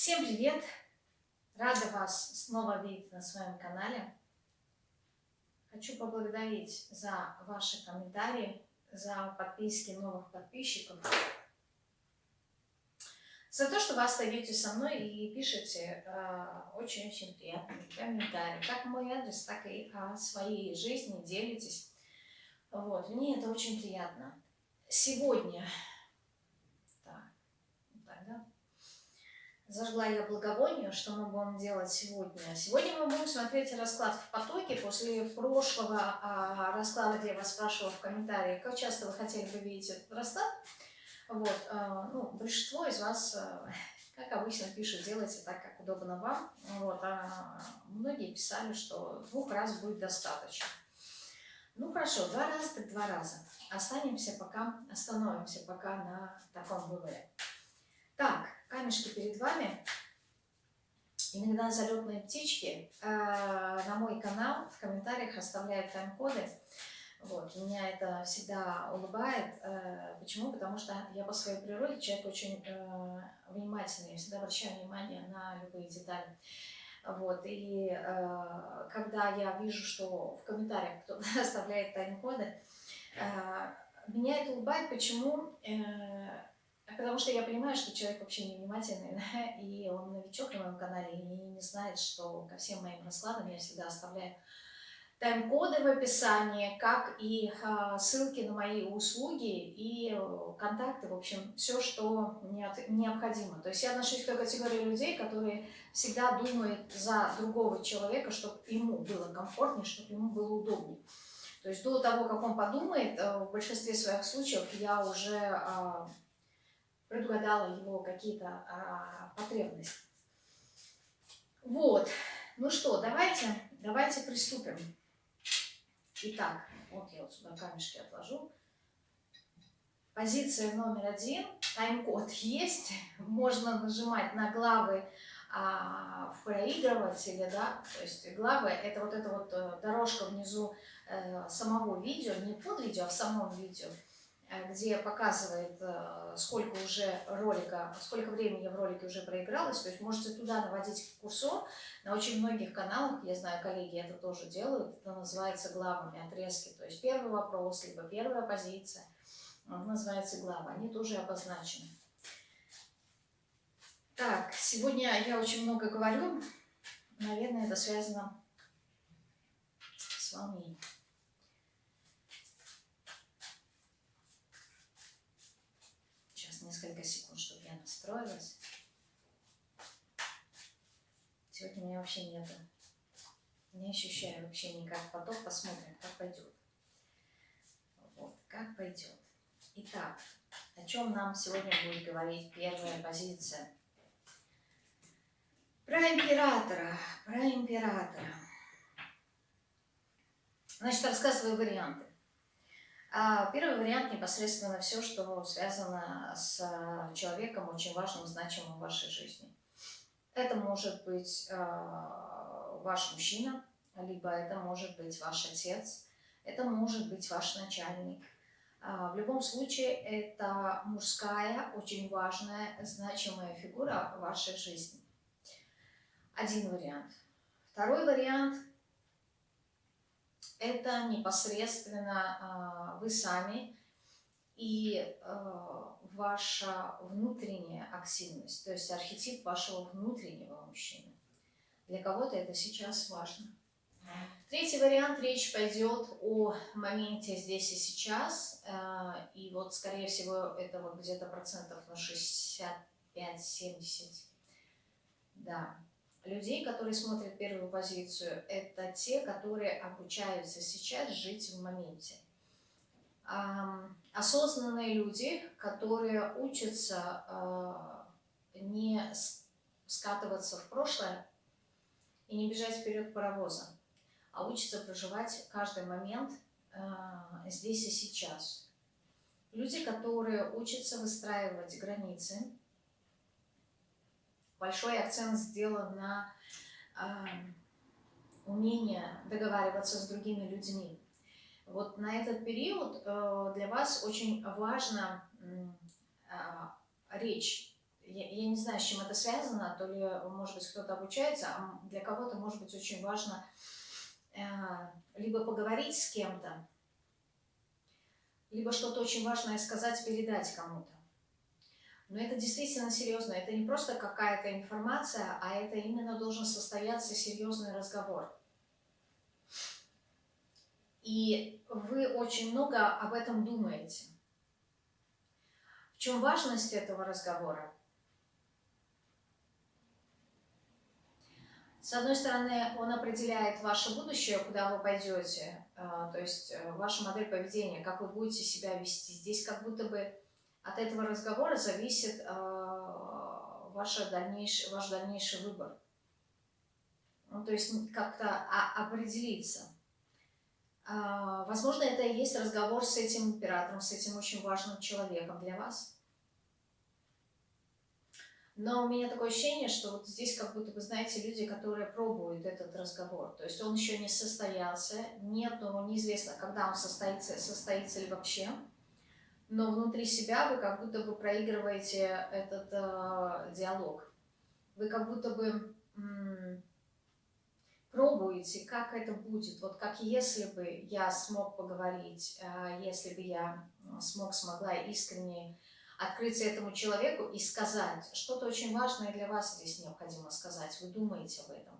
Всем привет! Рада вас снова видеть на своем канале. Хочу поблагодарить за ваши комментарии, за подписки новых подписчиков, за то, что вы остаетесь со мной и пишете э, очень-очень приятные комментарии, как мой адрес, так и о своей жизни делитесь. Вот, мне это очень приятно. Сегодня Зажгла я благовоние, что мы будем делать сегодня. Сегодня мы будем смотреть расклад в потоке. После прошлого а, расклада, где я вас спрашивала в комментариях, как часто вы хотели бы видеть этот расклад. Вот, а, ну, большинство из вас, а, как обычно, пишут, делайте так, как удобно вам. Вот, а многие писали, что двух раз будет достаточно. Ну хорошо, два раза так два раза. Останемся пока, остановимся пока на таком выборе. Так, камешки перед вами. Иногда залетные птички э, на мой канал в комментариях оставляют тайм-коды. Вот, меня это всегда улыбает. Э, почему? Потому что я по своей природе человек очень э, внимательный, я всегда обращаю внимание на любые детали. Вот, и когда я вижу, что в комментариях кто-то оставляет тайм-коды, меня это улыбает. Почему? Потому что я понимаю, что человек вообще невнимательный, да, и он новичок на моем канале, и не знает, что ко всем моим раскладам я всегда оставляю тайм-коды в описании, как и э, ссылки на мои услуги и э, контакты, в общем, все, что необходимо. То есть я отношусь к той категории людей, которые всегда думают за другого человека, чтобы ему было комфортнее, чтобы ему было удобнее. То есть до того, как он подумает, э, в большинстве своих случаев я уже э, предугадала его какие-то а, потребности. Вот. Ну что, давайте, давайте приступим. Итак, вот я вот сюда камешки отложу. Позиция номер один. Тайм-код есть. Можно нажимать на главы а, в проигрывателе, да, то есть главы это вот эта вот э, дорожка внизу э, самого видео, не под видео, а в самом видео. Где показывает, э, сколько уже ролика, сколько времени в ролике уже проигралось. То есть можете туда наводить курсор. На очень многих каналах, я знаю, коллеги это тоже делают, это называется главами, отрезки. То есть первый вопрос, либо первая позиция, называется глава. Они тоже обозначены. Так, сегодня я очень много говорю. Наверное, это связано с волнением. несколько секунд, чтобы я настроилась. Сегодня меня вообще нету. Не ощущаю вообще никак поток. Посмотрим, как пойдет. Вот, как пойдет. Итак, о чем нам сегодня будет говорить первая позиция? Про императора. Про императора. Значит, рассказываю варианты. А первый вариант непосредственно все, что связано с а, человеком очень важным, значимым в вашей жизни. Это может быть э, ваш мужчина, либо это может быть ваш отец, это может быть ваш начальник. Э, в любом случае, это мужская, очень важная, значимая фигура в вашей жизни. Один вариант. Второй вариант – это непосредственно а, вы сами и а, ваша внутренняя активность, то есть архетип вашего внутреннего мужчины. Для кого-то это сейчас важно. Третий вариант, речь пойдет о моменте здесь и сейчас, а, и вот, скорее всего, это вот где-то процентов на 65-70, да, людей, которые смотрят первую позицию, это те, которые обучаются сейчас жить в моменте. Осознанные люди, которые учатся а, не скатываться в прошлое и не бежать вперед паровоза, а учатся проживать каждый момент а, здесь и сейчас. Люди, которые учатся выстраивать границы, большой акцент сделан на э, умение договариваться с другими людьми. Вот на этот период э, для вас очень важна э, речь. я, я не знаю, с чем это связано, то ли, может быть, кто-то обучается, а для кого-то, может быть, очень важно э, либо поговорить с кем-то, либо что-то очень важное сказать, передать кому-то. Но это действительно серьезно, это не просто какая-то информация, а это именно должен состояться серьезный разговор. И вы очень много об этом думаете. В чем важность этого разговора? С одной стороны, он определяет ваше будущее, куда вы пойдете, а, то есть э, ваша модель поведения, как вы будете себя вести. Здесь как будто бы от этого разговора зависит а, ваш дальнейший, ваш дальнейший выбор. Ну, то есть как-то определиться. А, возможно, это и есть разговор с этим императором, с этим очень важным человеком для вас. Но у меня такое ощущение, что вот здесь как будто вы знаете люди, которые пробуют этот разговор. То есть он еще не состоялся, нет, но неизвестно, когда он состоится, состоится ли вообще. Но внутри себя вы как будто бы проигрываете этот э, диалог. Вы как будто бы пробуете, как это будет. Вот как если бы я смог поговорить, э, если бы я смог, смогла искренне открыться этому человеку и сказать. Что-то очень важное для вас здесь необходимо сказать. Вы думаете об этом.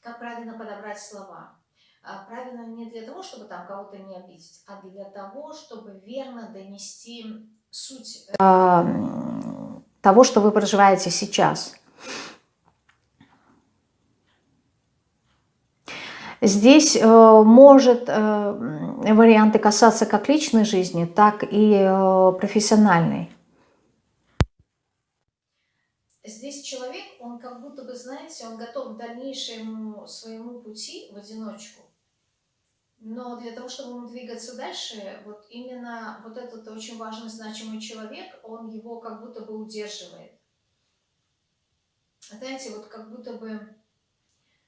Как правильно подобрать слова. А правильно не для того, чтобы там кого-то не обидеть, а для того, чтобы верно донести суть э, того, что вы проживаете сейчас. Здесь э, может э, варианты касаться как личной жизни, так и э, профессиональной. Здесь человек, он как будто бы, знаете, он готов к дальнейшему своему пути в одиночку. Но для того, чтобы двигаться дальше, вот именно вот этот очень важный, значимый человек, он его как будто бы удерживает. Знаете, вот как будто бы...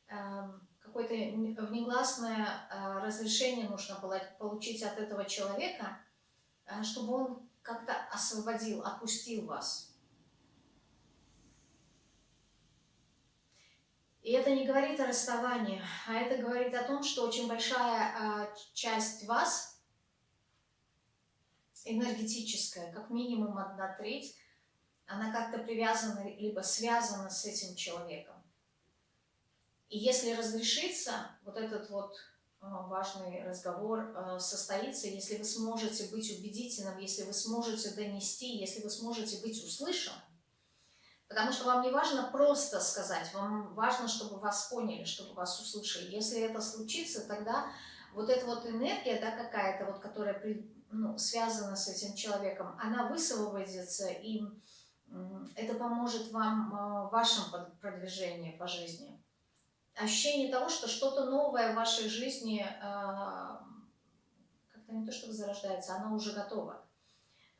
Э, какое-то внегласное а, разрешение нужно было получить от этого человека, а, чтобы он как-то освободил, отпустил вас. И это не говорит о расставании, а это говорит о том, что очень большая а, часть вас, энергетическая, как минимум одна треть, она как-то привязана, либо связана с этим человеком. И если разрешится вот этот вот а, важный разговор а, состоится, если вы сможете быть убедительным, если вы сможете донести, если вы сможете быть услышанным, потому что вам не важно просто сказать, вам важно, чтобы вас поняли, чтобы вас услышали. Если это случится, тогда вот эта вот энергия, да, какая-то вот, которая ну, связана с этим человеком, она высвободится, и это поможет вам а, в вашем продвижении по жизни ощущение того, что что-то новое в вашей жизни а, как-то не то чтобы зарождается, оно уже готово.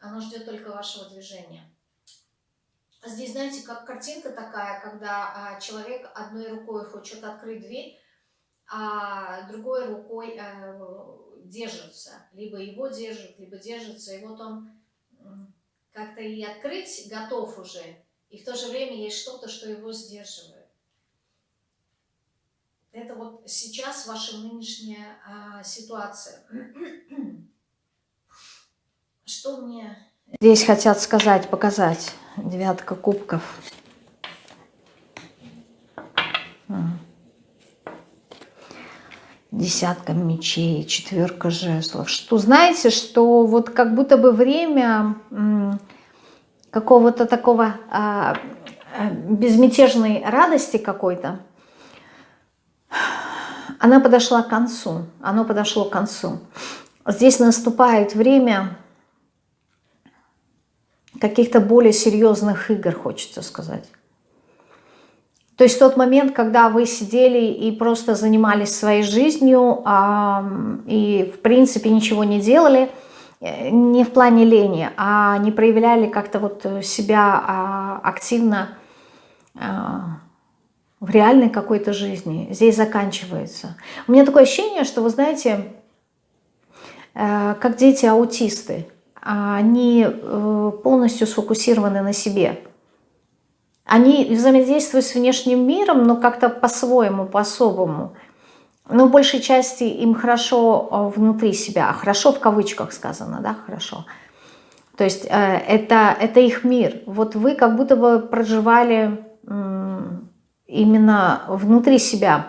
Оно ждет только вашего движения. Здесь, знаете, как картинка такая, когда а, человек одной рукой хочет открыть дверь, а другой рукой а, держится. Либо его держит, либо держится. И вот он как-то и открыть готов уже, и в то же время есть что-то, что его сдерживает. Это вот сейчас ваша нынешняя а, ситуация. Что мне здесь хотят сказать, показать? Девятка кубков. Десятка мечей, четверка жезлов. Что знаете, что вот как будто бы время какого-то такого а, а безмятежной радости какой-то, она подошла к концу, оно подошло к концу. Здесь наступает время каких-то более серьезных игр, хочется сказать. То есть тот момент, когда вы сидели и просто занимались своей жизнью, а, и в принципе ничего не делали, э, не в плане лени, а не проявляли как-то вот себя а, активно, а, в реальной какой-то жизни здесь заканчивается. У меня такое ощущение, что, вы знаете, э, как дети-аутисты, они э, полностью сфокусированы на себе. Они взаимодействуют с внешним миром, но как-то по-своему, по-особому. Но в большей части им хорошо э, внутри себя. Хорошо в кавычках сказано, да, хорошо. То есть э, это, это их мир. Вот вы как будто бы проживали именно внутри себя.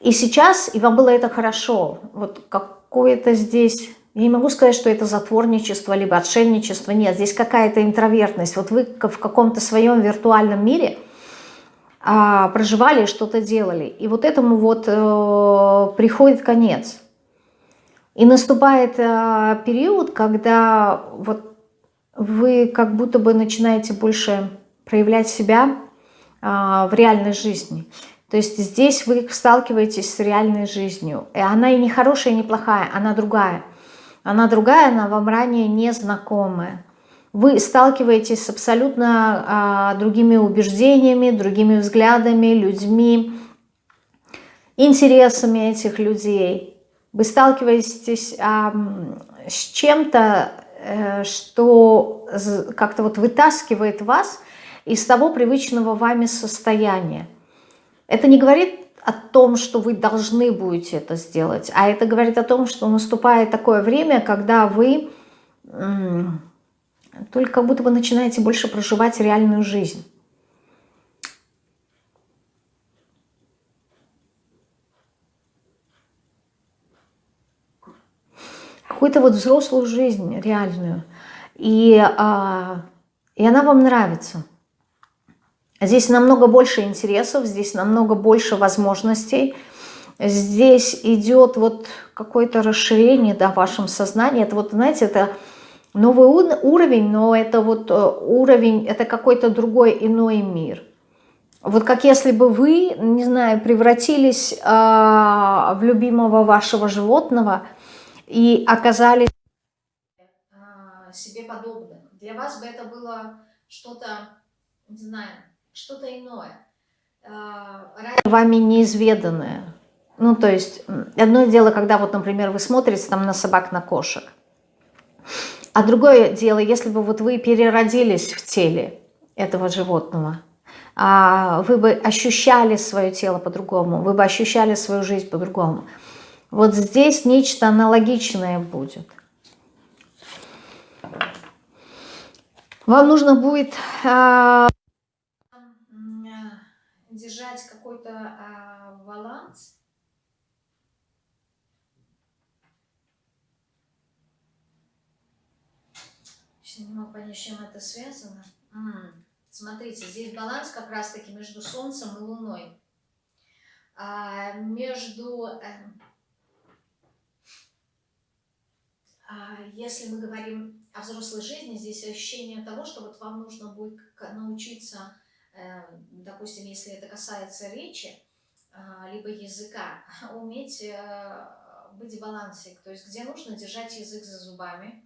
И сейчас, и вам было это хорошо. Вот какое-то здесь я не могу сказать, что это затворничество, либо отшельничество. Нет, здесь какая-то интровертность. Вот вы в каком-то своем виртуальном мире а, проживали, что-то делали. И вот этому вот э, приходит конец. И наступает э, период, когда вот вы как будто бы начинаете больше проявлять себя э, в реальной жизни. То есть здесь вы сталкиваетесь с реальной жизнью. И она и не хорошая, и не плохая, она другая. Она другая, она вам ранее незнакомая. Вы сталкиваетесь с абсолютно а, другими убеждениями, другими взглядами, людьми, интересами этих людей. Вы сталкиваетесь а, с чем-то, э, что как-то вот вытаскивает вас из того привычного вами состояния. Это не говорит о том, что вы должны будете это сделать, а это говорит о том, что наступает такое время, когда вы только как будто бы начинаете больше проживать реальную жизнь. Какую-то вот взрослую жизнь реальную. И, а, и она вам нравится. Здесь намного больше интересов, здесь намного больше возможностей. Здесь идет вот какое-то расширение да, в вашем сознании. Это вот, знаете, это новый уровень, но это вот э, уровень, это какой-то другой иной мир. Вот как если бы вы, не знаю, превратились э, в любимого вашего животного и оказались а, себе подобным. Для вас бы это было что-то, не знаю, что-то иное. А, вами неизведанное. Ну, то есть, одно дело, когда вот, например, вы смотрите там на собак, на кошек. А другое дело, если бы вот вы переродились в теле этого животного, а вы бы ощущали свое тело по-другому, вы бы ощущали свою жизнь по-другому. Вот здесь нечто аналогичное будет. Вам нужно будет а, баланс. Сейчас не могу понять, с чем это связано. М -м. Смотрите, здесь баланс как раз-таки между Солнцем и Луной. А, между... Э, а, если мы говорим о взрослой жизни, здесь ощущение того, что вот вам нужно будет научиться допустим, если это касается речи, а, либо языка, уметь э, быть в балансе, то есть где нужно держать язык за зубами,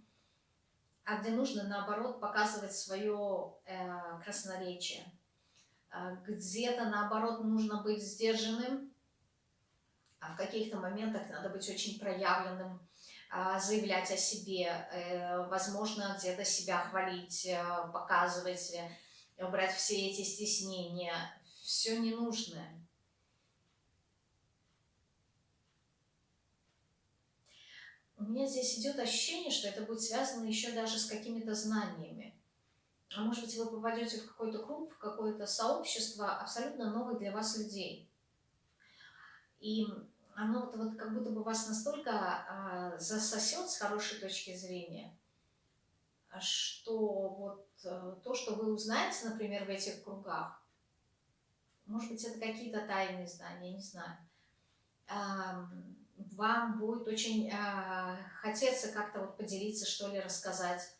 а где нужно, наоборот, показывать свое э, красноречие. А, где-то, наоборот, нужно быть сдержанным, а в каких-то моментах надо быть очень проявленным, а, заявлять о себе, э, возможно, где-то себя хвалить, показывать, убрать все эти стеснения, все ненужное. У меня здесь идет ощущение, что это будет связано еще даже с какими-то знаниями. А может быть, вы попадете в какой-то клуб, в какое-то сообщество абсолютно новых для вас людей. И оно вот, вот как будто бы вас настолько а, засосет с хорошей точки зрения, что вот Э, то, что вы узнаете, например, в этих кругах, может быть, это какие-то тайные знания, не знаю, вам будет очень а, хотеться как-то вот поделиться, что ли, рассказать,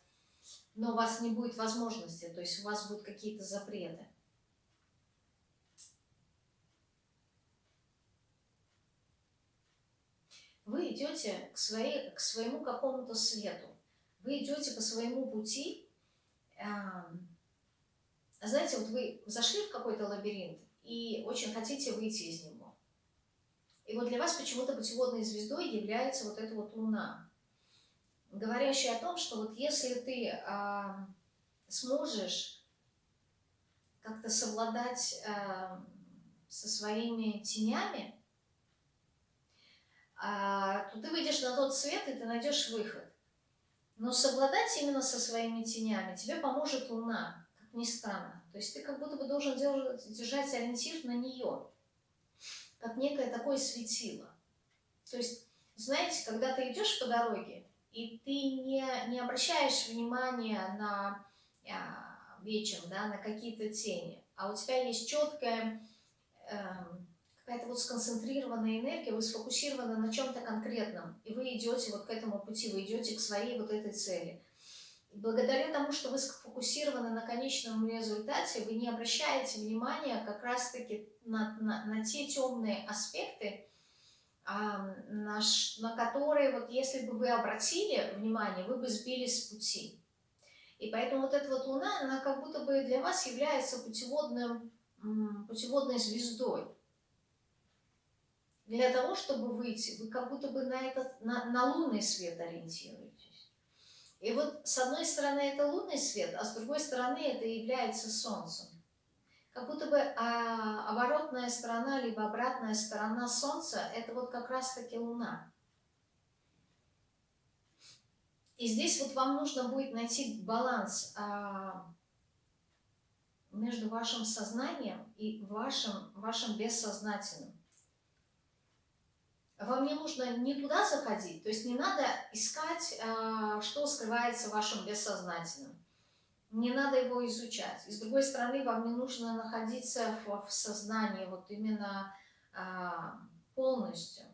но у вас не будет возможности, то есть у вас будут какие-то запреты. Вы идете к, своей, к своему какому-то свету, вы идете по своему пути, знаете, вот вы зашли в какой-то лабиринт и очень хотите выйти из него. И вот для вас почему-то путеводной звездой является вот эта вот луна, говорящая о том, что вот если ты э, сможешь как-то совладать э, со своими тенями, а, то ты выйдешь на тот свет, и ты найдешь выход. Но совладать именно со своими тенями тебе поможет Луна, как ни странно. То есть ты как будто бы должен держать ориентир на нее, как некое такое светило. То есть, знаете, когда ты идешь по дороге, и ты не, не обращаешь внимания на а, вечер, да, на какие-то тени, а у тебя есть четкая э, какая-то вот сконцентрированная энергия, вы сфокусированы на чем-то конкретном, и вы идете вот к этому пути, вы идете к своей вот этой цели. И благодаря тому, что вы сфокусированы на конечном результате, вы не обращаете внимания как раз-таки на, на, на те темные аспекты, а, на, на которые, вот если бы вы обратили внимание, вы бы сбились с пути. И поэтому вот эта вот Луна, она как будто бы для вас является путеводным, путеводной звездой для того, чтобы выйти, вы как будто бы на, этот, на, на лунный свет ориентируетесь. И вот с одной стороны это лунный свет, а с другой стороны это является солнцем. Как будто бы а, оборотная сторона, либо обратная сторона солнца, это вот как раз-таки луна. И здесь вот вам нужно будет найти баланс а, между вашим сознанием и вашим, вашим бессознательным вам не нужно не туда заходить, то есть не надо искать, а, что скрывается в вашем бессознательном. Не надо его изучать. И с другой стороны, вам не нужно находиться в, сознании вот именно а, полностью.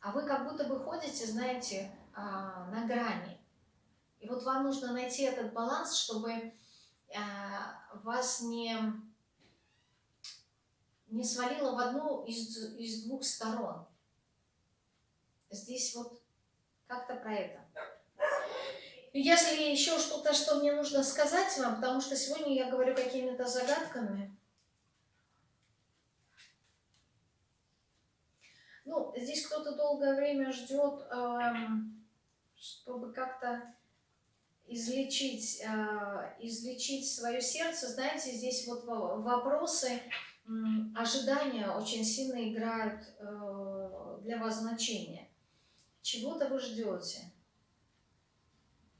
А вы как будто бы ходите, знаете, а, на грани. И вот вам нужно найти этот баланс, чтобы вас не не свалила в одну из, из двух сторон. Здесь вот как-то про это. Если еще что-то, что мне нужно сказать вам, потому что сегодня я говорю какими-то загадками. Ну, здесь кто-то долгое время ждет, эм, чтобы как-то излечить, э, излечить свое сердце. Знаете, здесь вот вопросы ожидания очень сильно играют э, для вас значение. Чего-то вы ждете.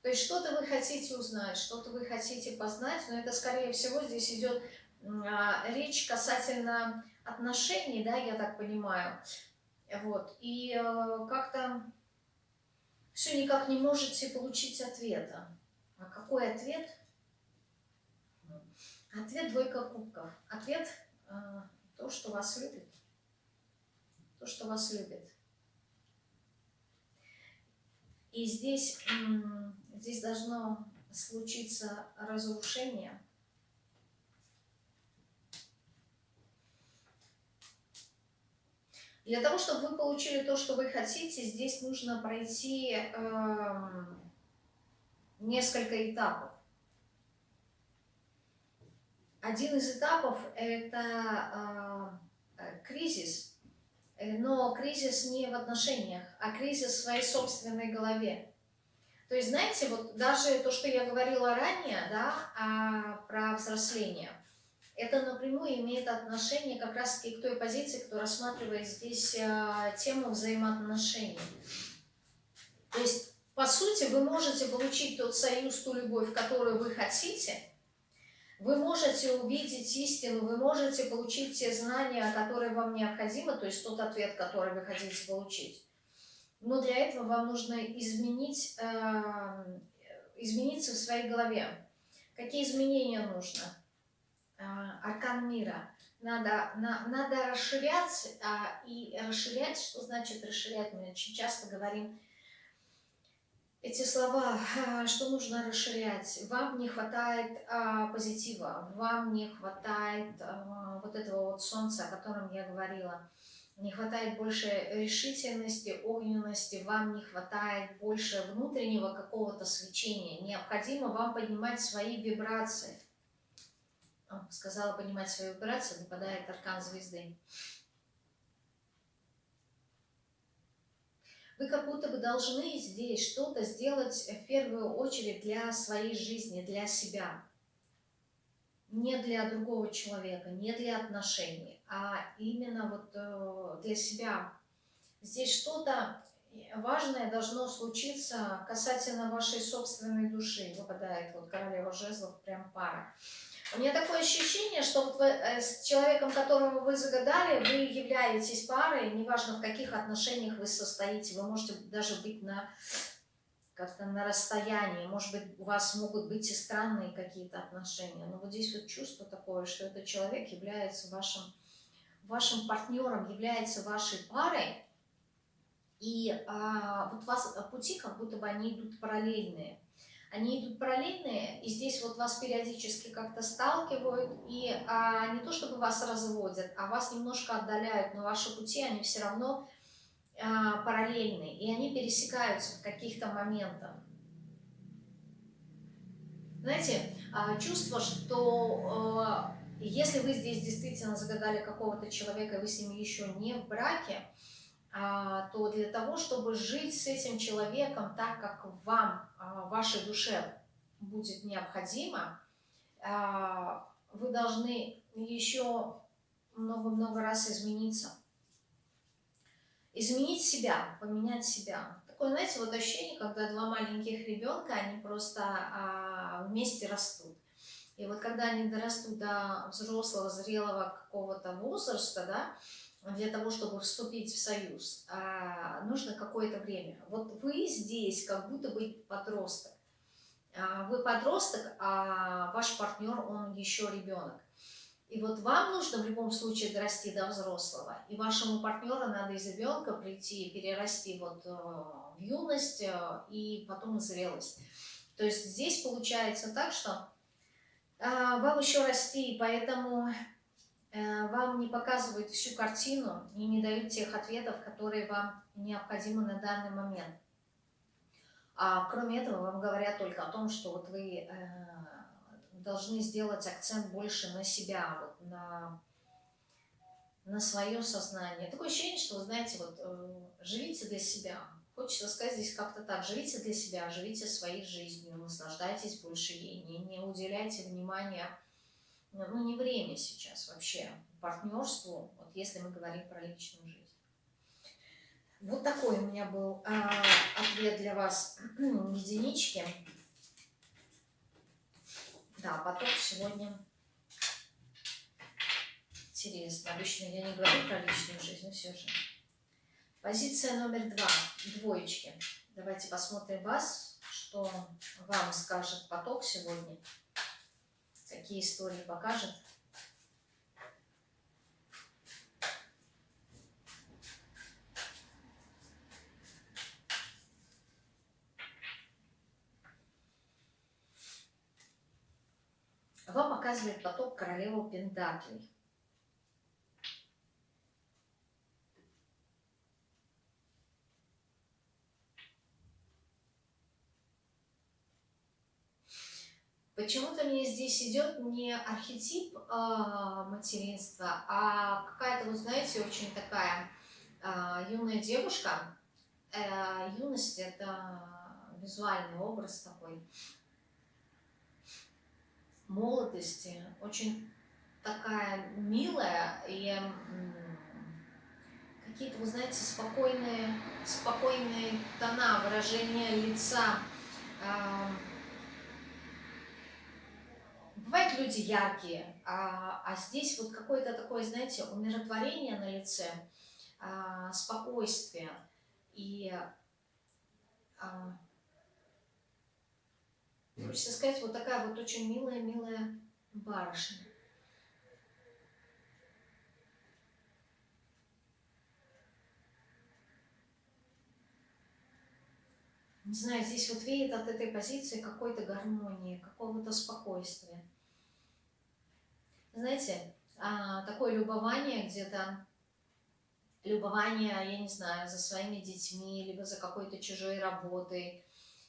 То есть что-то вы хотите узнать, что-то вы хотите познать, но это, скорее всего, здесь идет а, речь касательно отношений, да, я так понимаю. Вот. И э, как-то все никак не можете получить ответа. А какой ответ? Ответ двойка кубков. Ответ то, что вас любит. То, что вас любит. И здесь, здесь должно случиться разрушение. Для того, чтобы вы получили то, что вы хотите, здесь нужно пройти э, несколько этапов. Один из этапов – это а, э, кризис, но кризис не в отношениях, а кризис в своей собственной голове. То есть, знаете, вот даже то, что я говорила ранее, да, а, про взросление, это напрямую имеет отношение как раз-таки к той позиции, кто рассматривает здесь а, тему взаимоотношений. То есть, по сути, вы можете получить тот союз, ту любовь, которую вы хотите – вы можете увидеть истину, вы можете получить те знания, которые вам необходимы, то есть тот ответ, который вы хотите получить. Но для этого вам нужно изменить, э, измениться в своей голове. Какие изменения нужно? Э, аркан мира. Надо, на, надо расширять, а, и расширять, что значит расширять? Мы очень часто говорим эти слова, а, что нужно расширять. Вам не хватает а, позитива, вам не хватает а, вот этого вот солнца, о котором я говорила. Не хватает больше решительности, огненности, вам не хватает больше внутреннего какого-то свечения. Необходимо вам поднимать свои вибрации. Сказала поднимать свои вибрации, выпадает аркан звезды. Вы как будто бы должны здесь что-то сделать в первую очередь для своей жизни, для себя. не для другого человека, не для отношений, а именно вот э, для себя. Здесь что-то важное должно случиться касательно вашей собственной души. Выпадает вот королева жезлов, прям пара. У меня такое ощущение, что вот вы, э, с человеком, которого вы загадали, вы являетесь парой, неважно в каких отношениях вы состоите, вы можете даже быть на как-то на расстоянии, может быть, у вас могут быть и странные какие-то отношения, но вот здесь вот чувство такое, что этот человек является вашим, вашим партнером, является вашей парой, и а, вот у вас пути как будто бы они идут параллельные. Они идут параллельные, и здесь вот вас периодически как-то сталкивают, и а, не то чтобы вас разводят, а вас немножко отдаляют, но ваши пути, они все равно а, параллельны, и они пересекаются в каких-то моментах. Знаете, а, чувство, что а, если вы здесь действительно загадали какого-то человека, и вы с ним еще не в браке, то для того, чтобы жить с этим человеком так, как вам, а, вашей душе будет необходимо, а, вы должны еще много-много раз измениться. Изменить себя, поменять себя. Такое, знаете, вот ощущение, когда два маленьких ребенка, они просто вместе растут. И вот когда они дорастут до взрослого, зрелого какого-то возраста, да, для того, чтобы вступить в союз, а, нужно какое-то время. Вот вы здесь как будто бы подросток. А, вы подросток, а ваш партнер, он еще ребенок. И вот вам нужно в любом случае дорасти до взрослого, и вашему партнеру надо из ребенка прийти, перерасти вот э, в юность э, и потом в зрелость. То есть здесь получается так, что а, вам еще расти, поэтому Э, вам не показывают всю картину и не дают тех ответов, которые вам необходимы на данный момент. А кроме этого вам говорят только о том, что вот вы э, должны сделать акцент больше на себя, вот на, на свое сознание. Такое ощущение, что, вы знаете, вот э, живите для себя. Хочется сказать здесь как-то так, живите для себя, живите своей жизнью, наслаждайтесь больше ей, не, не уделяйте внимания ну, не время сейчас вообще партнерству, вот если мы говорим про личную жизнь. Вот такой у меня был а, ответ для вас единички. Да, поток сегодня интересно. Обычно я не говорю про личную жизнь, но все же. Позиция номер два. Двоечки. Давайте посмотрим вас, что вам скажет поток сегодня какие истории покажет. Вам показывает поток королеву Пентаклей. Почему-то мне здесь идет не архетип э, материнства, а какая-то, вы знаете, очень такая э, юная девушка. Э, юность – это визуальный образ такой молодости, очень такая милая и какие-то, вы знаете, спокойные, спокойные тона, выражения лица, Бывают люди яркие, а, а здесь вот какое-то такое, знаете, умиротворение на лице, а, спокойствие и, а, хочется сказать, вот такая вот очень милая-милая барышня. Не знаю, здесь вот веет от этой позиции какой-то гармонии, какого-то спокойствия знаете, а, такое любование где-то, любование, я не знаю, за своими детьми, либо за какой-то чужой работой,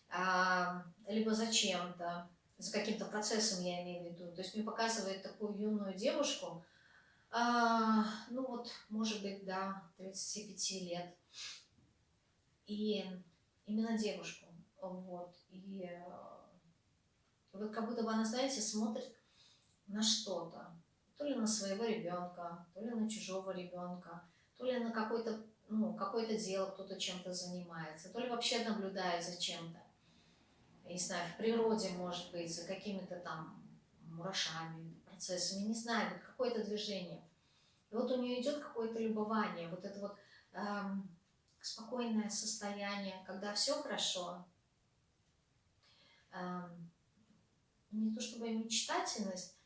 а, либо за чем-то, за каким-то процессом я имею в виду. То есть мне показывает такую юную девушку, а, ну вот, может быть, до 35 лет. И именно девушку. Вот. И вот как будто бы она, знаете, смотрит на что-то. То ли на своего ребенка, то ли на чужого ребенка, то ли на какое-то ну, какое-то дело, кто-то чем-то занимается, то ли вообще наблюдает за чем-то. Не знаю, в природе, может быть, за какими-то там мурашами, процессами, не знаю, какое-то движение. И вот у нее идет какое-то любование, вот это вот эм, спокойное состояние, когда все хорошо. Эм, не то чтобы мечтательность,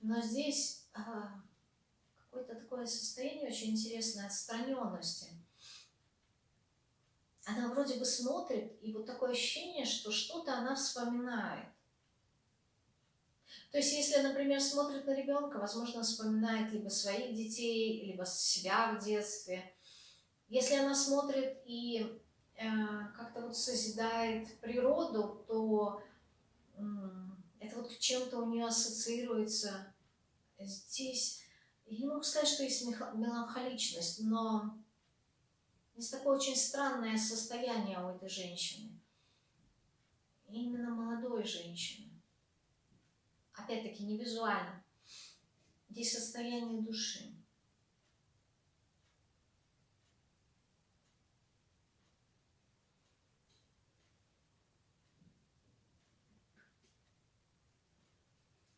но здесь какое-то такое состояние очень интересное отстраненности. Она вроде бы смотрит, и вот такое ощущение, что что-то она вспоминает. То есть, если, например, смотрит на ребенка, возможно, вспоминает либо своих детей, либо себя в детстве. Если она смотрит и э, как-то вот созидает природу, то э, это вот чем-то у нее ассоциируется. Здесь, я не могу сказать, что есть меланхоличность, но есть такое очень странное состояние у этой женщины. Именно молодой женщины. Опять-таки не визуально. Здесь состояние души.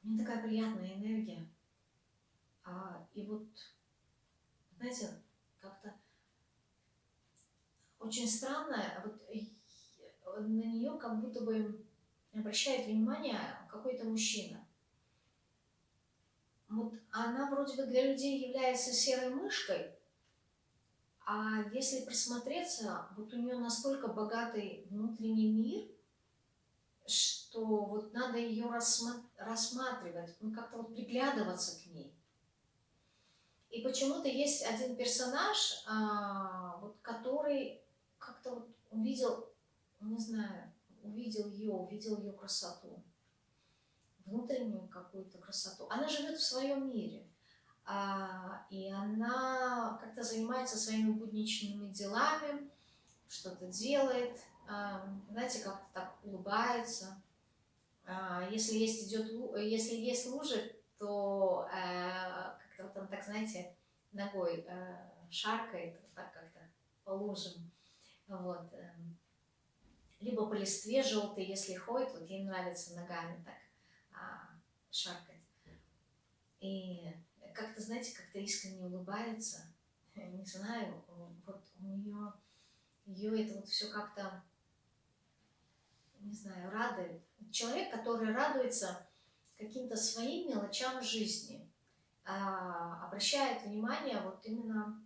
Мне такая приятная энергия. А, и вот, знаете, как-то очень странная, вот на нее как будто бы обращает внимание какой-то мужчина. Вот она вроде бы для людей является серой мышкой, а если присмотреться, вот у нее настолько богатый внутренний мир, что вот надо ее рассматривать, ну как-то вот приглядываться к ней. И почему-то есть один персонаж, а, вот, который как-то вот увидел, не знаю, увидел ее, увидел ее красоту, внутреннюю какую-то красоту. Она живет в своем мире, а, и она как-то занимается своими будничными делами, что-то делает, а, знаете, как-то так улыбается. А, если есть идет, если есть лужи, то вот он так, знаете, ногой а, шаркает, так как-то по лужам. Вот. Эм, либо по листве желтой, если ходит, вот ей нравится ногами так а, шаркать. И как-то, знаете, как-то искренне улыбается. Не знаю, вот у нее, ее это вот все как-то, не знаю, радует. Человек, который радуется каким-то своим мелочам жизни, обращает внимание вот именно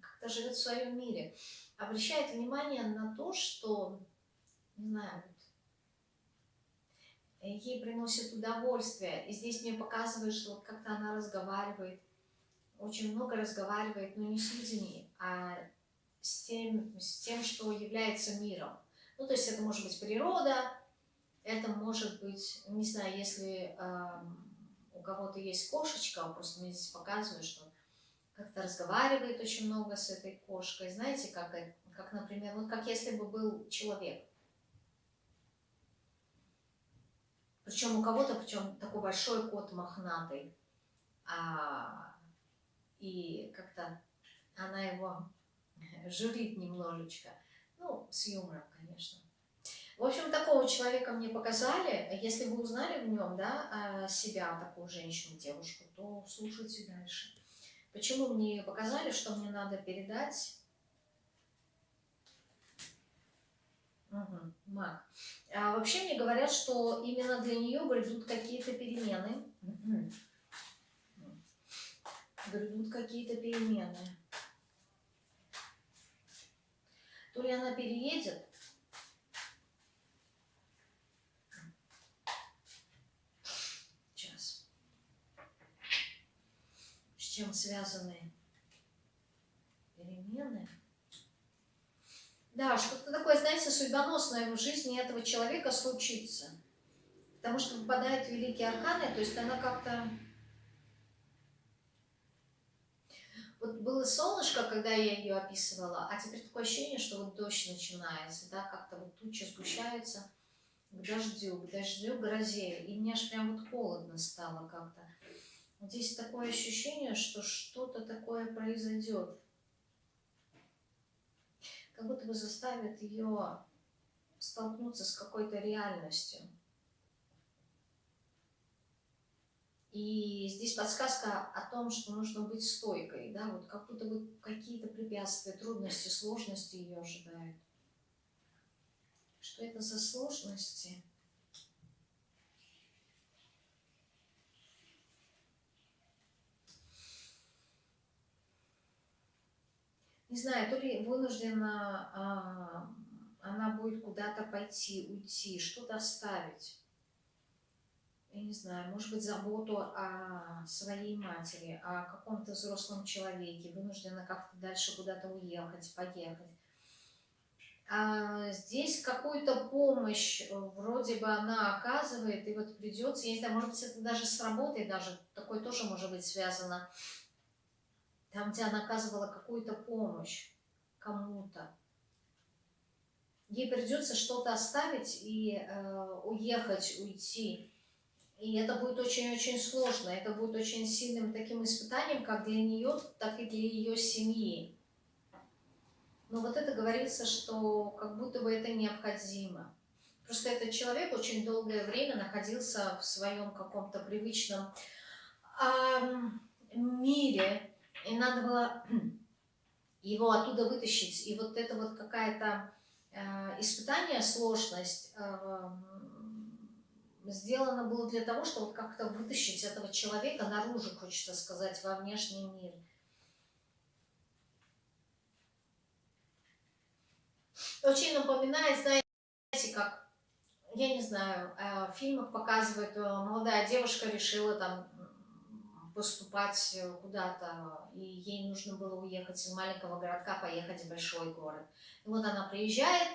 как-то живет в своем мире обращает внимание на то, что, не знаю, ей приносит удовольствие. И здесь мне показывает, что вот как-то она разговаривает, очень много разговаривает, но не с людьми, а с тем, с тем, что является миром. Ну, то есть это может быть природа, это может быть, не знаю, если э, у кого-то есть кошечка, просто мне здесь показывает, что как-то разговаривает очень много с этой кошкой. Знаете, как, как, например, вот как если бы был человек. Причем у кого-то, причем такой большой кот мохнатый. А, и как-то она его журит немножечко. Ну, с юмором, конечно. В общем, такого человека мне показали. Если вы узнали в нем, да, а, себя, такую женщину, девушку, то слушайте дальше. Почему мне показали, что мне надо передать? Угу, маг. А вообще мне говорят, что именно для нее грядут какие-то перемены. Грядут какие-то перемены. То ли она переедет, чем связаны перемены. Да, что-то такое, знаете, судьбоносное в жизни этого человека случится. Потому что выпадают великие арканы, то есть она как-то... Вот было солнышко, когда я ее описывала, а теперь такое ощущение, что вот дождь начинается, да, как-то вот тучи сгущаются, к дождю, к дождю, грозе. И мне аж прям вот холодно стало как-то. Здесь такое ощущение, что что-то такое произойдет. Как будто бы заставит ее столкнуться с какой-то реальностью. И здесь подсказка о том, что нужно быть стойкой, да, вот как будто бы какие-то препятствия, трудности, сложности ее ожидают. Что это за сложности? Не знаю, то ли вынуждена а, она будет куда-то пойти, уйти, что-то оставить я не знаю, может быть, заботу о своей матери, о каком-то взрослом человеке, вынуждена как-то дальше куда-то уехать, поехать. А здесь какую-то помощь вроде бы она оказывает, и вот придется, я не знаю, может быть, это даже с работой даже, такое тоже может быть связано, там, где она оказывала какую-то помощь кому-то. Ей придется что-то оставить и э, уехать, уйти. И это будет очень-очень сложно, это будет очень сильным таким испытанием, как для нее, так и для ее семьи. Но вот это говорится, что как будто бы это необходимо. Просто этот человек очень долгое время находился в своем каком-то привычном эм, мире, и надо было его оттуда вытащить. И вот это вот какая-то э, испытание, сложность, э, сделано было для того, чтобы как-то вытащить этого человека наружу, хочется сказать, во внешний мир. Очень напоминает, знаете, как, я не знаю, э, в фильмах показывают, э, молодая девушка решила там поступать куда-то, и ей нужно было уехать из маленького городка, поехать в большой город. И вот она приезжает,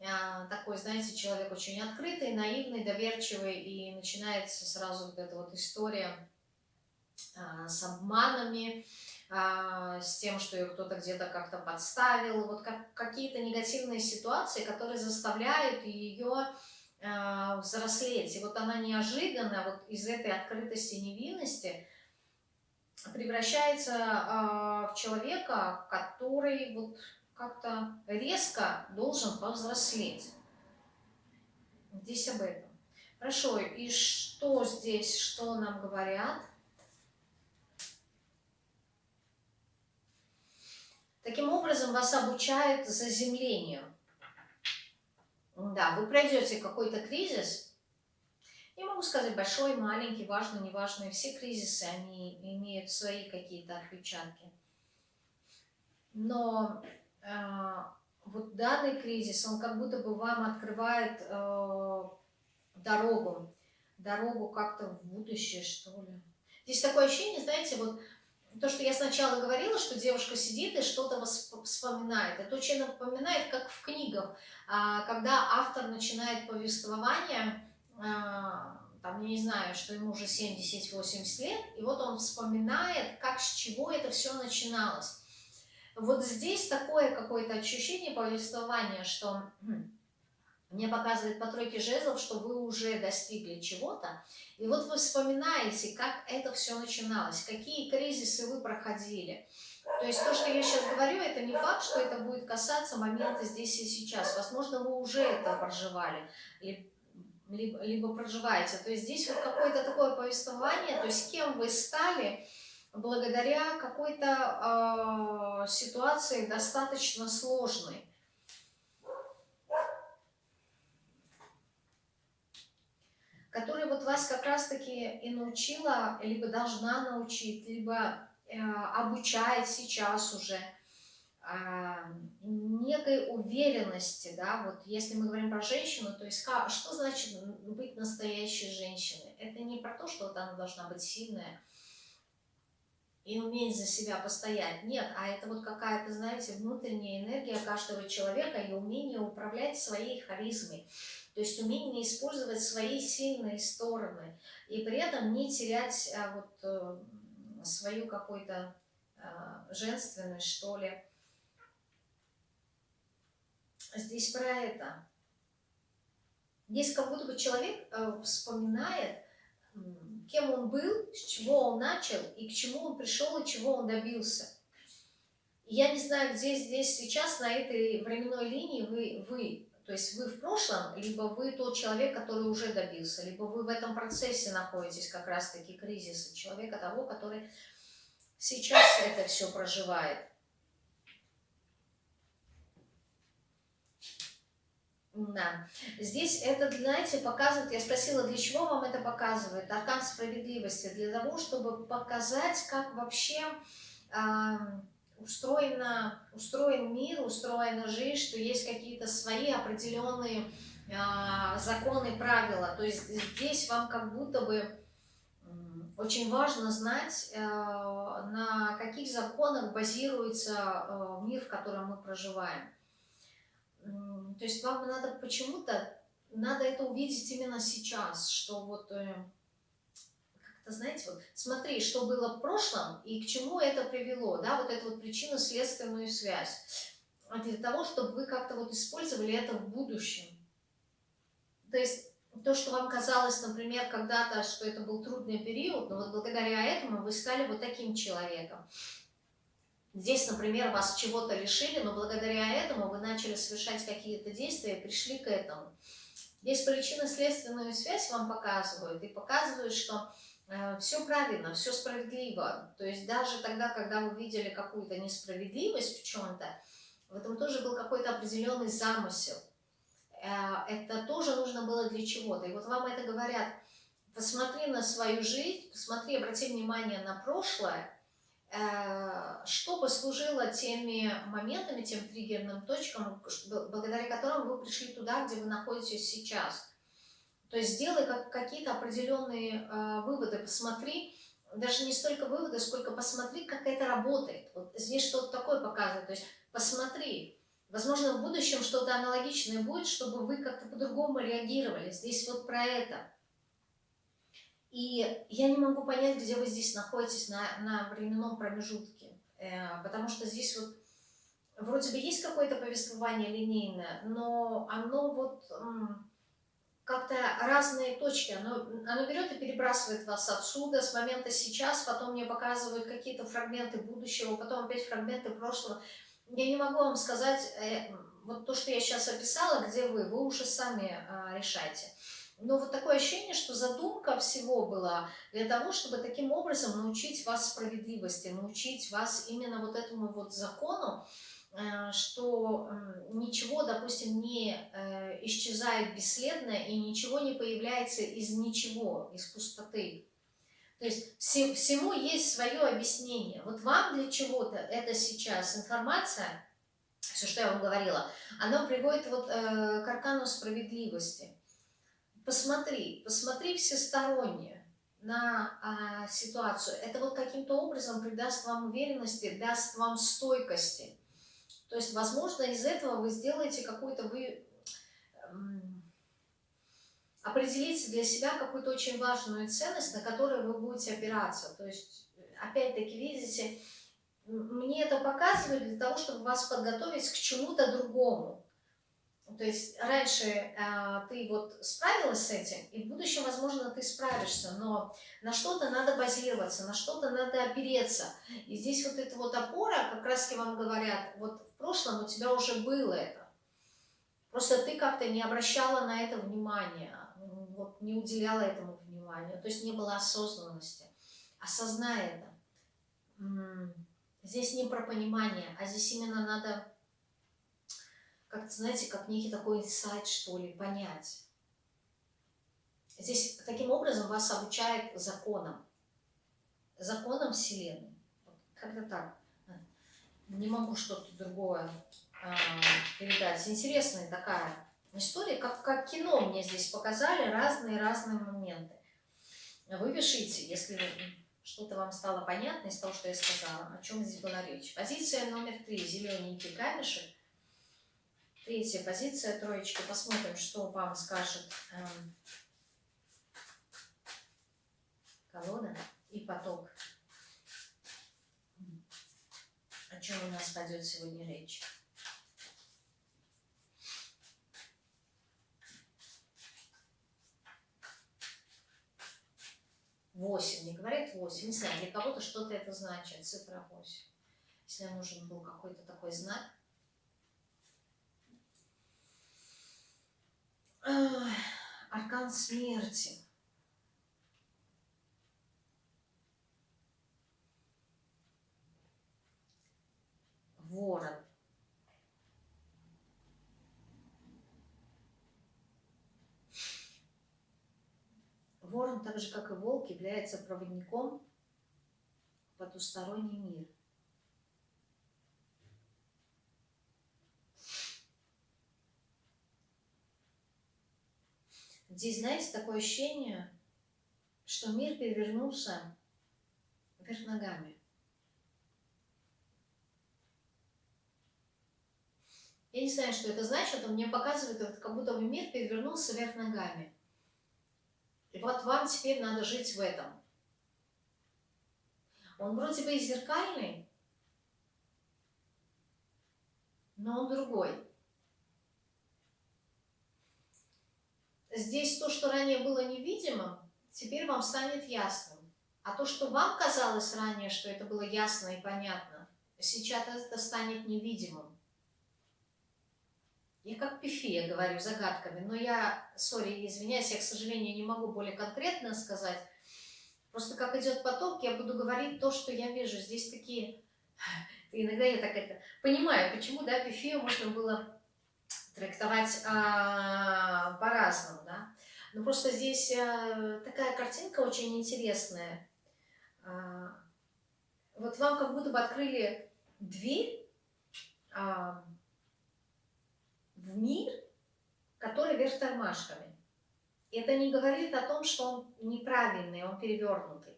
а, такой, знаете, человек очень открытый, наивный, доверчивый, и начинается сразу вот эта вот история а, с обманами, с тем, что ее кто-то где-то как-то подставил, вот как, какие-то негативные ситуации, которые заставляют ее взрослеть. И вот она неожиданно вот из этой открытости невинности превращается в человека, который вот как-то резко должен повзрослеть. Здесь об этом. Хорошо, и что здесь, что нам говорят? Таким образом, вас обучают заземлению. Да, вы пройдете какой-то кризис. Я могу сказать, большой, маленький, важный, неважный. Все кризисы, они имеют свои какие-то отпечатки. Но а, вот данный кризис, он как будто бы вам открывает э, дорогу, дорогу как-то в будущее, что ли. Здесь такое ощущение, знаете, вот то, что я сначала говорила, что девушка сидит и что-то вспоминает. Это очень напоминает, как в книгах, а, когда автор начинает повествование, там, я не знаю, что ему уже 70-80 лет, и вот он вспоминает, как с чего это все начиналось. Вот здесь такое какое-то ощущение повествования, что хм, мне показывает по тройке жезлов, что вы уже достигли чего-то. И вот вы вспоминаете, как это все начиналось, какие кризисы вы проходили. То есть то, что я сейчас говорю, это не факт, что это будет касаться момента здесь и сейчас. Возможно, вы уже это проживали, либо, либо проживаете. То есть здесь вот какое-то такое повествование, то есть кем вы стали, благодаря какой-то э, ситуации достаточно сложной. которая вот вас как раз-таки и научила, либо должна научить, либо э, обучает сейчас уже некой уверенности, да, вот если мы говорим про женщину, то есть как, что значит быть настоящей женщиной? Это не про то, что вот она должна быть сильная, и уметь за себя постоять. Нет, а это вот какая-то, знаете, внутренняя энергия каждого человека и умение управлять своей харизмой. То есть умение использовать свои сильные стороны и при этом не терять а, вот э, свою какую-то а, женственность, что ли. Здесь про это. Здесь как будто бы человек э, вспоминает, кем он был, с чего он начал, и к чему он пришел, и чего он добился. я не знаю, где здесь сейчас, на этой временной линии вы, вы, то есть вы в прошлом, либо вы тот человек, который уже добился, либо вы в этом процессе находитесь как раз-таки кризиса, человека того, который сейчас это все проживает. Да. Здесь это, знаете, показывает, я спросила, для чего вам это показывает? Аркан справедливости. Для того, чтобы показать, как вообще э, устроена, устроен мир, устроена жизнь, что есть какие-то свои определенные э, законы, правила. То есть здесь вам как будто бы очень важно знать, э, на каких законах базируется э, мир, в котором мы проживаем. То есть вам надо почему-то, надо это увидеть именно сейчас, что вот, э, как-то, знаете, вот смотри, что было в прошлом и к чему это привело, да, вот эту вот причинно-следственную связь, для того, чтобы вы как-то вот использовали это в будущем. То есть то, что вам казалось, например, когда-то, что это был трудный период, но вот благодаря этому вы стали вот таким человеком. Здесь, например, вас чего-то лишили, но благодаря этому вы начали совершать какие-то действия и пришли к этому. Здесь причинно-следственную связь вам показывают и показывают, что э, все правильно, все справедливо. То есть даже тогда, когда вы видели какую-то несправедливость в чем-то, в этом тоже был какой-то определенный замысел. Э, это тоже нужно было для чего-то. И вот вам это говорят, посмотри на свою жизнь, посмотри, обрати внимание на прошлое, что послужило теми моментами, тем триггерным точкам, благодаря которым вы пришли туда, где вы находитесь сейчас. То есть сделай как, какие-то определенные э, выводы, посмотри, даже не столько выводы, сколько посмотри, как это работает. Вот здесь что-то такое показывает, то есть посмотри. Возможно, в будущем что-то аналогичное будет, чтобы вы как-то по-другому реагировали. Здесь вот про это. И я не могу понять, где вы здесь находитесь на, на временном промежутке, э, потому что здесь вот вроде бы есть какое-то повествование линейное, но оно вот как-то разные точки, оно, оно берет и перебрасывает вас отсюда, с момента сейчас, потом мне показывают какие-то фрагменты будущего, потом опять фрагменты прошлого. Я не могу вам сказать, э, вот то, что я сейчас описала, где вы, вы уже сами э, решайте. Но вот такое ощущение, что задумка всего была для того, чтобы таким образом научить вас справедливости, научить вас именно вот этому вот закону, э, что ничего, допустим, не э, исчезает бесследно и ничего не появляется из ничего, из пустоты. То есть всему есть свое объяснение. Вот вам для чего-то это сейчас информация, все, что я вам говорила, она приводит вот э, к аркану справедливости посмотри, посмотри всесторонне на а, ситуацию. Это вот каким-то образом придаст вам уверенности, даст вам стойкости. То есть, возможно, из этого вы сделаете какую-то, вы эм, определите для себя какую-то очень важную ценность, на которую вы будете опираться. То есть, опять-таки, видите, мне это показывает для того, чтобы вас подготовить к чему-то другому. То есть раньше э, ты вот справилась с этим, и в будущем, возможно, ты справишься, но на что-то надо базироваться, на что-то надо опереться. И здесь вот эта вот опора, как раз вам говорят, вот в прошлом у тебя уже было это. Просто ты как-то не обращала на это внимания, вот, не уделяла этому внимания, то есть не было осознанности. Осознай это. Здесь не про понимание, а здесь именно надо как знаете, как некий такой инсайт, что ли, понять. Здесь таким образом вас обучает законам, законам Вселенной. Как-то так. Не могу что-то другое а, передать. Интересная такая история, как, как кино мне здесь показали, разные-разные моменты. Вы пишите, если что-то вам стало понятно из того, что я сказала, о чем здесь была речь. Позиция номер три, зелененький камешек. Третья позиция троечки. Посмотрим, что вам скажет эм, колода и поток. О чем у нас пойдет сегодня речь. Восемь. Не говорит восемь. Не знаю, для кого-то что-то это значит. Цифра восемь. Если нужен был какой-то такой знак, Аркан смерти. Ворон. Ворон, так же как и волк, является проводником в потусторонний мир. Здесь, знаете, такое ощущение, что мир перевернулся вверх ногами. Я не знаю, что это значит, но мне показывает, как будто мир перевернулся вверх ногами. И вот вам теперь надо жить в этом. Он вроде бы и зеркальный, но он другой. Здесь то, что ранее было невидимым, теперь вам станет ясным. А то, что вам казалось ранее, что это было ясно и понятно, сейчас это станет невидимым. Я как пифия говорю загадками, но я, сори, извиняюсь, я, к сожалению, не могу более конкретно сказать. Просто как идет поток, я буду говорить то, что я вижу. Здесь такие... Иногда я так это... Понимаю, почему, да, пифию можно было трактовать а, по-разному, да. Но просто здесь а, такая картинка очень интересная. А, вот вам как будто бы открыли дверь а, в мир, который вверх тормашками. Это не говорит о том, что он неправильный, он перевернутый.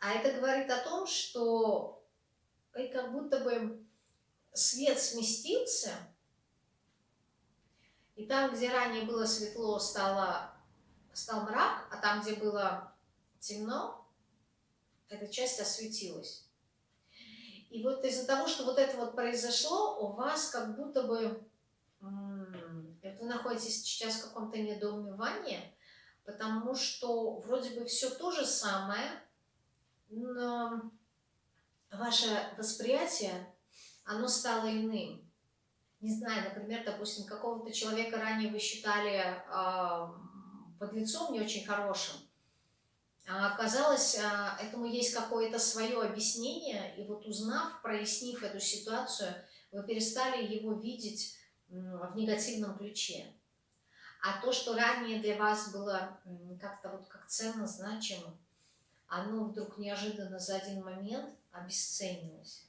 А это говорит о том, что и как будто бы свет сместился, и там, где ранее было светло, стало, стал мрак, а там, где было темно, эта часть осветилась. И вот из-за того, что вот это вот произошло, у вас как будто бы вы находитесь сейчас в каком-то недоумевании, потому что вроде бы все то же самое, но ваше восприятие, оно стало иным. Не знаю, например, допустим, какого-то человека ранее вы считали э, под лицом не очень хорошим, а оказалось, а, этому есть какое-то свое объяснение, и вот узнав, прояснив эту ситуацию, вы перестали его видеть в негативном ключе. А то, что ранее для вас было как-то вот как ценно, значимо, оно вдруг неожиданно за один момент обесценилось.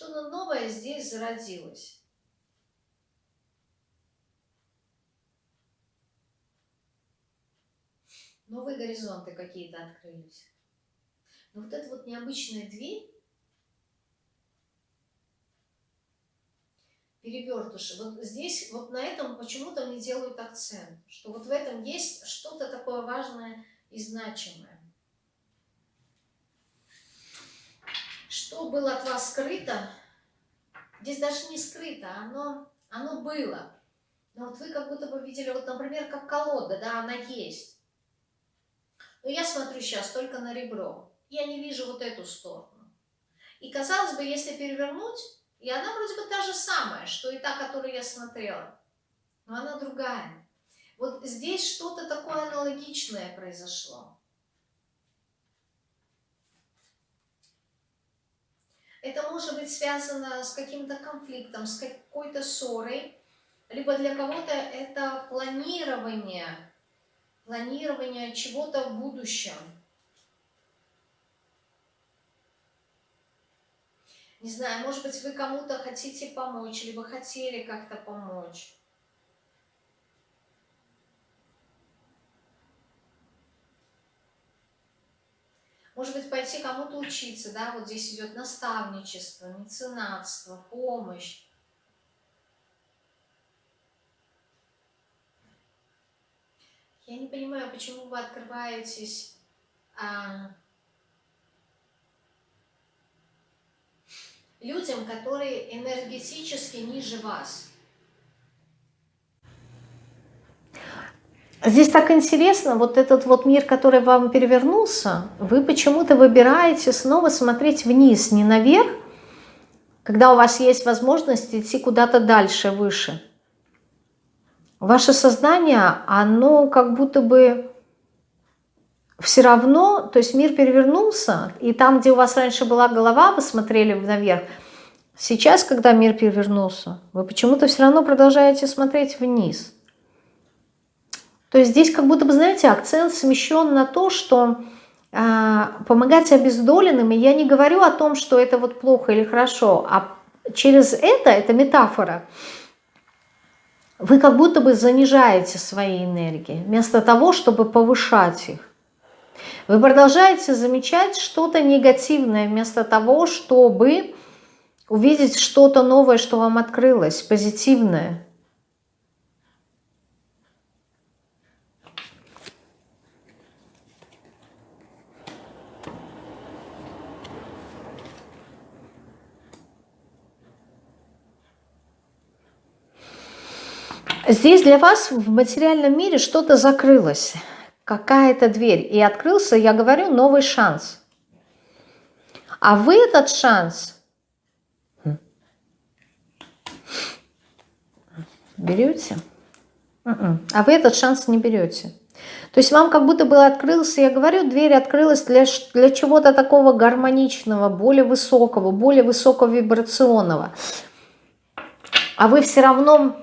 Что-то новое здесь зародилось. новые горизонты какие-то открылись. Но вот эта вот необычная дверь, перевертыши, вот здесь, вот на этом почему-то мне делают акцент, что вот в этом есть что-то такое важное и значимое. Что было от вас скрыто, здесь даже не скрыто, оно, оно было. Но вот вы как будто бы видели, вот, например, как колода, да, она есть. Но я смотрю сейчас только на ребро. Я не вижу вот эту сторону. И казалось бы, если перевернуть, и она вроде бы та же самая, что и та, которую я смотрела. Но она другая. Вот здесь что-то такое аналогичное произошло. Это может быть связано с каким-то конфликтом, с какой-то ссорой, либо для кого-то это планирование планирование чего-то в будущем. Не знаю, может быть, вы кому-то хотите помочь, либо хотели как-то помочь. Может быть, пойти кому-то учиться, да, вот здесь идет наставничество, меценатство, помощь. Я не понимаю, почему вы открываетесь а, людям, которые энергетически ниже вас. Здесь так интересно, вот этот вот мир, который вам перевернулся, вы почему-то выбираете снова смотреть вниз, не наверх, когда у вас есть возможность идти куда-то дальше, выше. Ваше сознание, оно как будто бы все равно, то есть мир перевернулся, и там, где у вас раньше была голова, вы смотрели наверх, сейчас, когда мир перевернулся, вы почему-то все равно продолжаете смотреть вниз. То есть здесь как будто бы, знаете, акцент смещен на то, что э, помогать обездоленным, и я не говорю о том, что это вот плохо или хорошо, а через это, это метафора, вы как будто бы занижаете свои энергии, вместо того, чтобы повышать их. Вы продолжаете замечать что-то негативное, вместо того, чтобы увидеть что-то новое, что вам открылось, позитивное. Здесь для вас в материальном мире что-то закрылось, какая-то дверь. И открылся, я говорю, новый шанс. А вы этот шанс берете? М-м. А вы этот шанс не берете. То есть вам как будто бы открылся, я говорю, дверь открылась для, для чего-то такого гармоничного, более высокого, более высоковибрационного. А вы все равно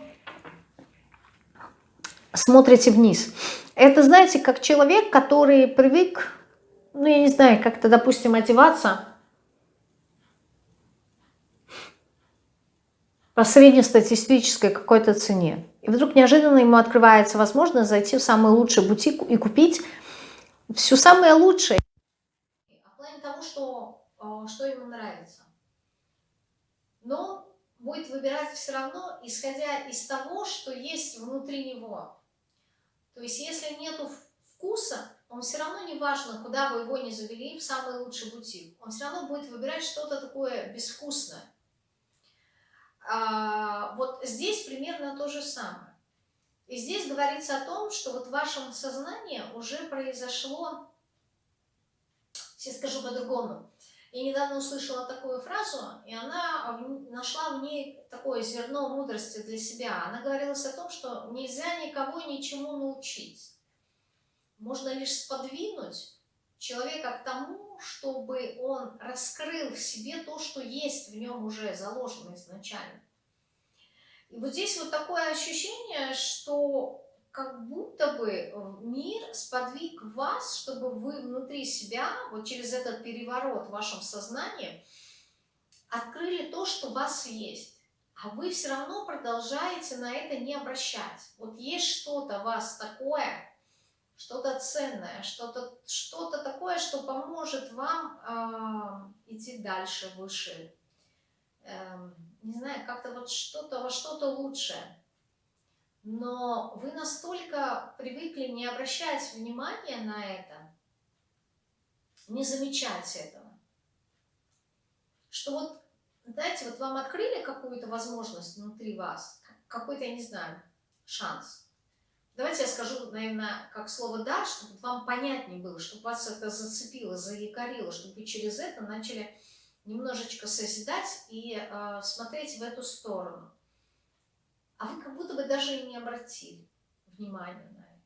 смотрите вниз. Это, знаете, как человек, который привык, ну, я не знаю, как-то, допустим, одеваться по среднестатистической какой-то цене. И вдруг неожиданно ему открывается возможность зайти в самый лучший бутик и купить все самое лучшее. А в плане того, что, э, что ему нравится. Но будет выбирать все равно, исходя из того, что есть внутри него. То есть если нету вкуса, он все равно не важно, куда бы его ни завели, в самый лучший бутик. Он все равно будет выбирать что-то такое безвкусное. А, вот здесь примерно то же самое. И здесь говорится о том, что вот в вашем сознании уже произошло, сейчас скажу по-другому, я недавно услышала такую фразу, и она нашла в ней такое зерно мудрости для себя. Она говорилась о том, что нельзя никого ничему научить. Можно лишь сподвинуть человека к тому, чтобы он раскрыл в себе то, что есть в нем уже заложено изначально. И вот здесь вот такое ощущение, что как будто бы э, мир сподвиг вас, чтобы вы внутри себя, вот через этот переворот в вашем сознании, открыли то, что у вас есть. А вы все равно продолжаете на это не обращать. Вот есть что-то у вас такое, что-то ценное, что-то что, -то, такое, что поможет вам э, идти дальше, выше. Э, не знаю, как-то вот что-то во что-то лучшее но вы настолько привыкли не обращать внимания на это, не замечать этого, что вот, знаете, вот вам открыли какую-то возможность внутри вас, какой-то, я не знаю, шанс. Давайте я скажу, наверное, как слово «да», чтобы вам понятнее было, чтобы вас это зацепило, заякорило, чтобы вы через это начали немножечко созидать и э, смотреть в эту сторону а вы как будто бы даже и не обратили внимания на это.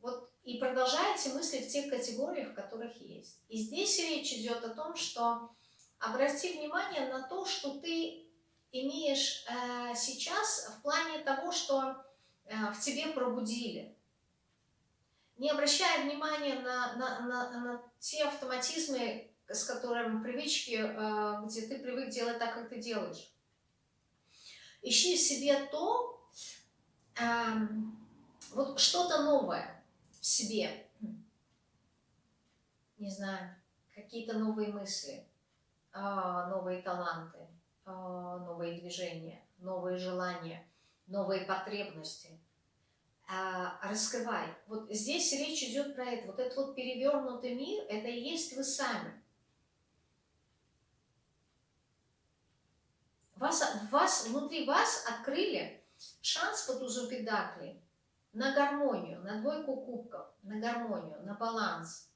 Вот и продолжаете мыслить в тех категориях, в которых есть. И здесь речь идет о том, что обрати внимание на то, что ты имеешь э, сейчас в плане того, что э, в тебе пробудили. Не обращая внимания на, на, на, на те автоматизмы, с которыми привычки, э, где ты привык делать так, как ты делаешь. Ищи в себе то, эм, вот что-то новое в себе. Не знаю, какие-то новые мысли, э, новые таланты, э, новые движения, новые желания, новые потребности. Э, раскрывай. Вот здесь речь идет про это. Вот этот вот перевернутый мир, это и есть вы сами. Вас, вас, внутри вас открыли шанс по тузу педакли на гармонию, на двойку кубков, на гармонию, на баланс.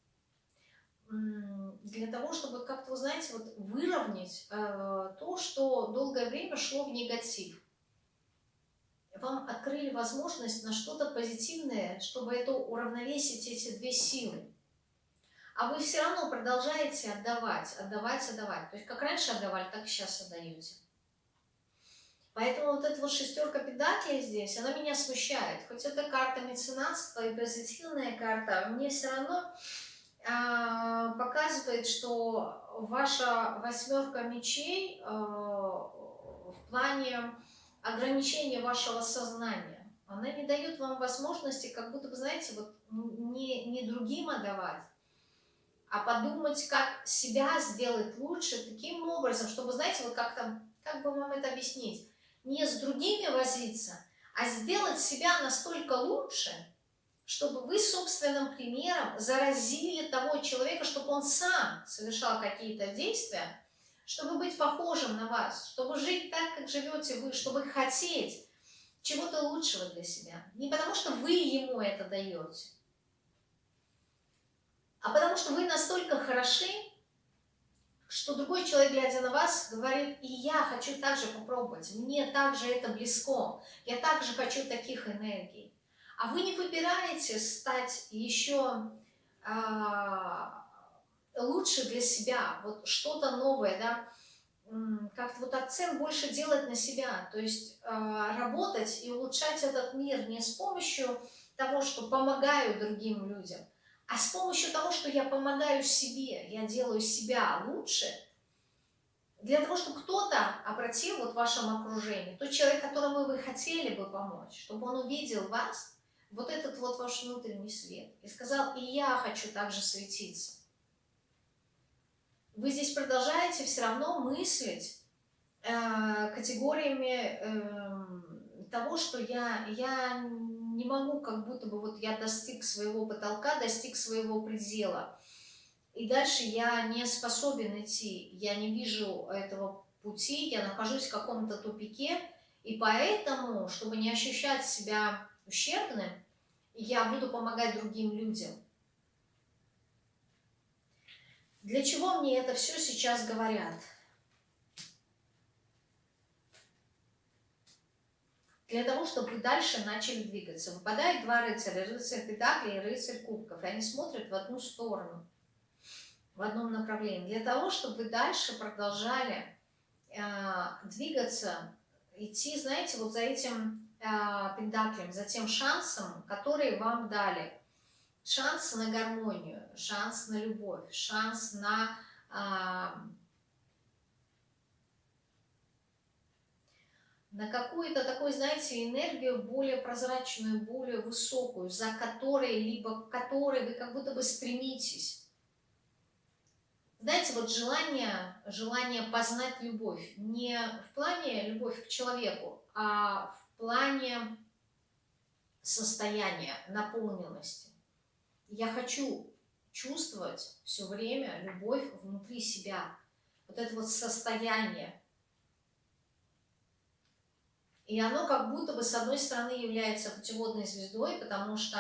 Для того, чтобы как-то, вы знаете, вот выровнять э, то, что долгое время шло в негатив. Вам открыли возможность на что-то позитивное, чтобы это уравновесить эти две силы. А вы все равно продолжаете отдавать, отдавать, отдавать. То есть как раньше отдавали, так и сейчас отдаете. Поэтому вот эта вот шестерка педаклей здесь, она меня смущает. Хоть это карта меценатства и позитивная карта, мне все равно э, показывает, что ваша восьмерка мечей э, в плане ограничения вашего сознания, она не дает вам возможности, как будто вы знаете, вот не, не другим отдавать, а подумать, как себя сделать лучше таким образом, чтобы, знаете, вот как там, как бы вам это объяснить, не с другими возиться, а сделать себя настолько лучше, чтобы вы собственным примером заразили того человека, чтобы он сам совершал какие-то действия, чтобы быть похожим на вас, чтобы жить так, как живете вы, чтобы хотеть чего-то лучшего для себя. Не потому, что вы ему это даете, а потому что вы настолько хороши, что другой человек, глядя на вас, говорит, и я хочу также попробовать, мне также это близко, я также хочу таких энергий. А вы не выбираете стать еще а, лучше для себя, вот что-то новое, да, как-то вот акцент больше делать на себя, то есть а, работать и улучшать этот мир не с помощью того, что помогаю другим людям, а с помощью того, что я помогаю себе, я делаю себя лучше, для того, чтобы кто-то обратил вот в вашем окружении, тот человек, которому вы хотели бы помочь, чтобы он увидел вас, вот этот вот ваш внутренний свет, и сказал, и я хочу также светиться. Вы здесь продолжаете все равно мыслить э, категориями э, того, что я, я не могу, как будто бы вот я достиг своего потолка, достиг своего предела. И дальше я не способен идти, я не вижу этого пути, я нахожусь в каком-то тупике, и поэтому, чтобы не ощущать себя ущербным, я буду помогать другим людям. Для чего мне это все сейчас говорят? Для того, чтобы вы дальше начали двигаться. Выпадают два рыцаря, рыцарь Педакли и рыцарь Кубков, и они смотрят в одну сторону, в одном направлении, для того, чтобы вы дальше продолжали э, двигаться, идти, знаете, вот за этим э, Педаклем, за тем шансом, который вам дали. Шанс на гармонию, шанс на любовь, шанс на... Э, на какую-то такую, знаете, энергию более прозрачную, более высокую, за которой, либо к которой вы как будто бы стремитесь. Знаете, вот желание, желание познать любовь, не в плане любовь к человеку, а в плане состояния, наполненности. Я хочу чувствовать все время любовь внутри себя. Вот это вот состояние, и оно как будто бы, с одной стороны, является путеводной звездой, потому что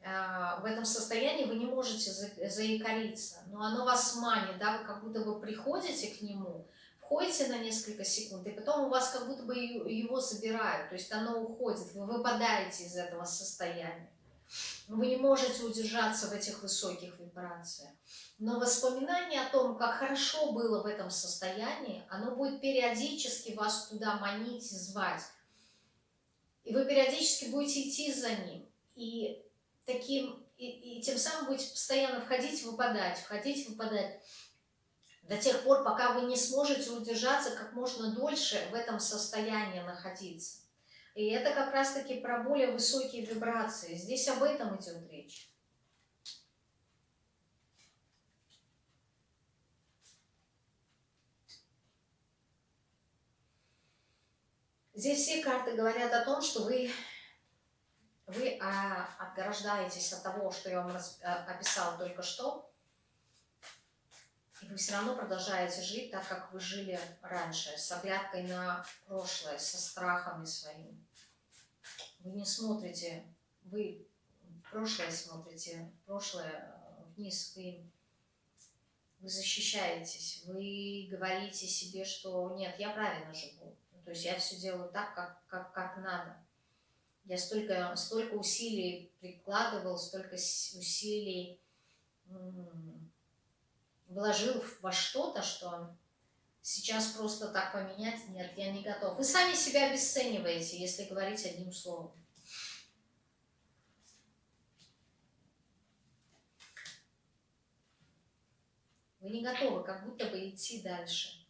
э, в этом состоянии вы не можете за, заикариться, но оно вас манит, да, вы как будто бы приходите к нему, входите на несколько секунд, и потом у вас как будто бы его забирают, то есть оно уходит, вы выпадаете из этого состояния. Вы не можете удержаться в этих высоких вибрациях. Но воспоминание о том, как хорошо было в этом состоянии, оно будет периодически вас туда манить и звать. И вы периодически будете идти за ним. И, таким, и, и тем самым будете постоянно входить, выпадать, входить, выпадать. До тех пор, пока вы не сможете удержаться как можно дольше в этом состоянии находиться. И это как раз-таки про более высокие вибрации. Здесь об этом идет речь. Здесь все карты говорят о том, что вы, вы а, отграждаетесь от того, что я вам раз, а, описала только что. И вы все равно продолжаете жить так, как вы жили раньше, с оглядкой на прошлое, со страхами своими. Вы не смотрите, вы в прошлое смотрите, в прошлое э, вниз, вы, вы защищаетесь, вы говорите себе, что нет, я правильно живу, то есть я все делаю так, как, как, как надо. Я столько, столько усилий прикладывал, столько усилий вложил во что-то, что сейчас просто так поменять, нет, я не готов. Вы сами себя обесцениваете, если говорить одним словом. Вы не готовы как будто бы идти дальше,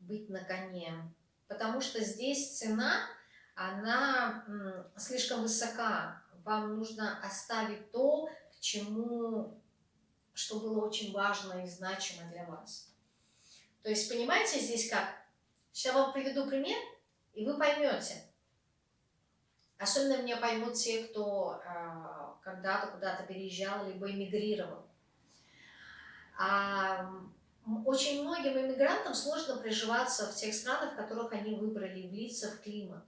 быть на коне. Потому что здесь цена, она слишком высока. Вам нужно оставить то, к чему что было очень важно и значимо для вас. То есть, понимаете, здесь как? Сейчас вам приведу пример, и вы поймете. Особенно меня поймут те, кто э, когда-то куда-то переезжал, либо эмигрировал. А, очень многим иммигрантам сложно приживаться в тех странах, в которых они выбрали, влиться в климат.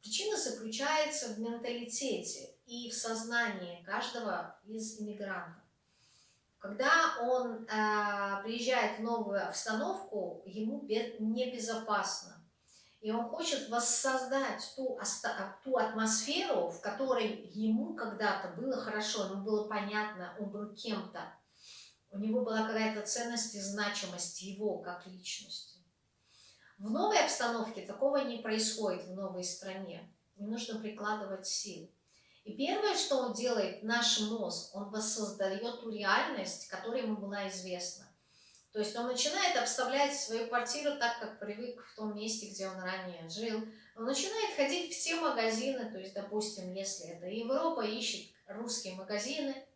Причина заключается в менталитете и в сознании каждого из иммигрантов. Когда он э, приезжает в новую обстановку, ему небезопасно. И он хочет воссоздать ту, ту атмосферу, в которой ему когда-то было хорошо, ему было понятно, он был кем-то. У него была какая-то ценность и значимость его как личности. В новой обстановке такого не происходит в новой стране. Не нужно прикладывать сил. И первое, что он делает, наш мозг, он воссоздает ту реальность, которая ему была известна. То есть он начинает обставлять свою квартиру так, как привык в том месте, где он ранее жил. Он начинает ходить в те магазины, то есть, допустим, если это Европа, ищет русские магазины,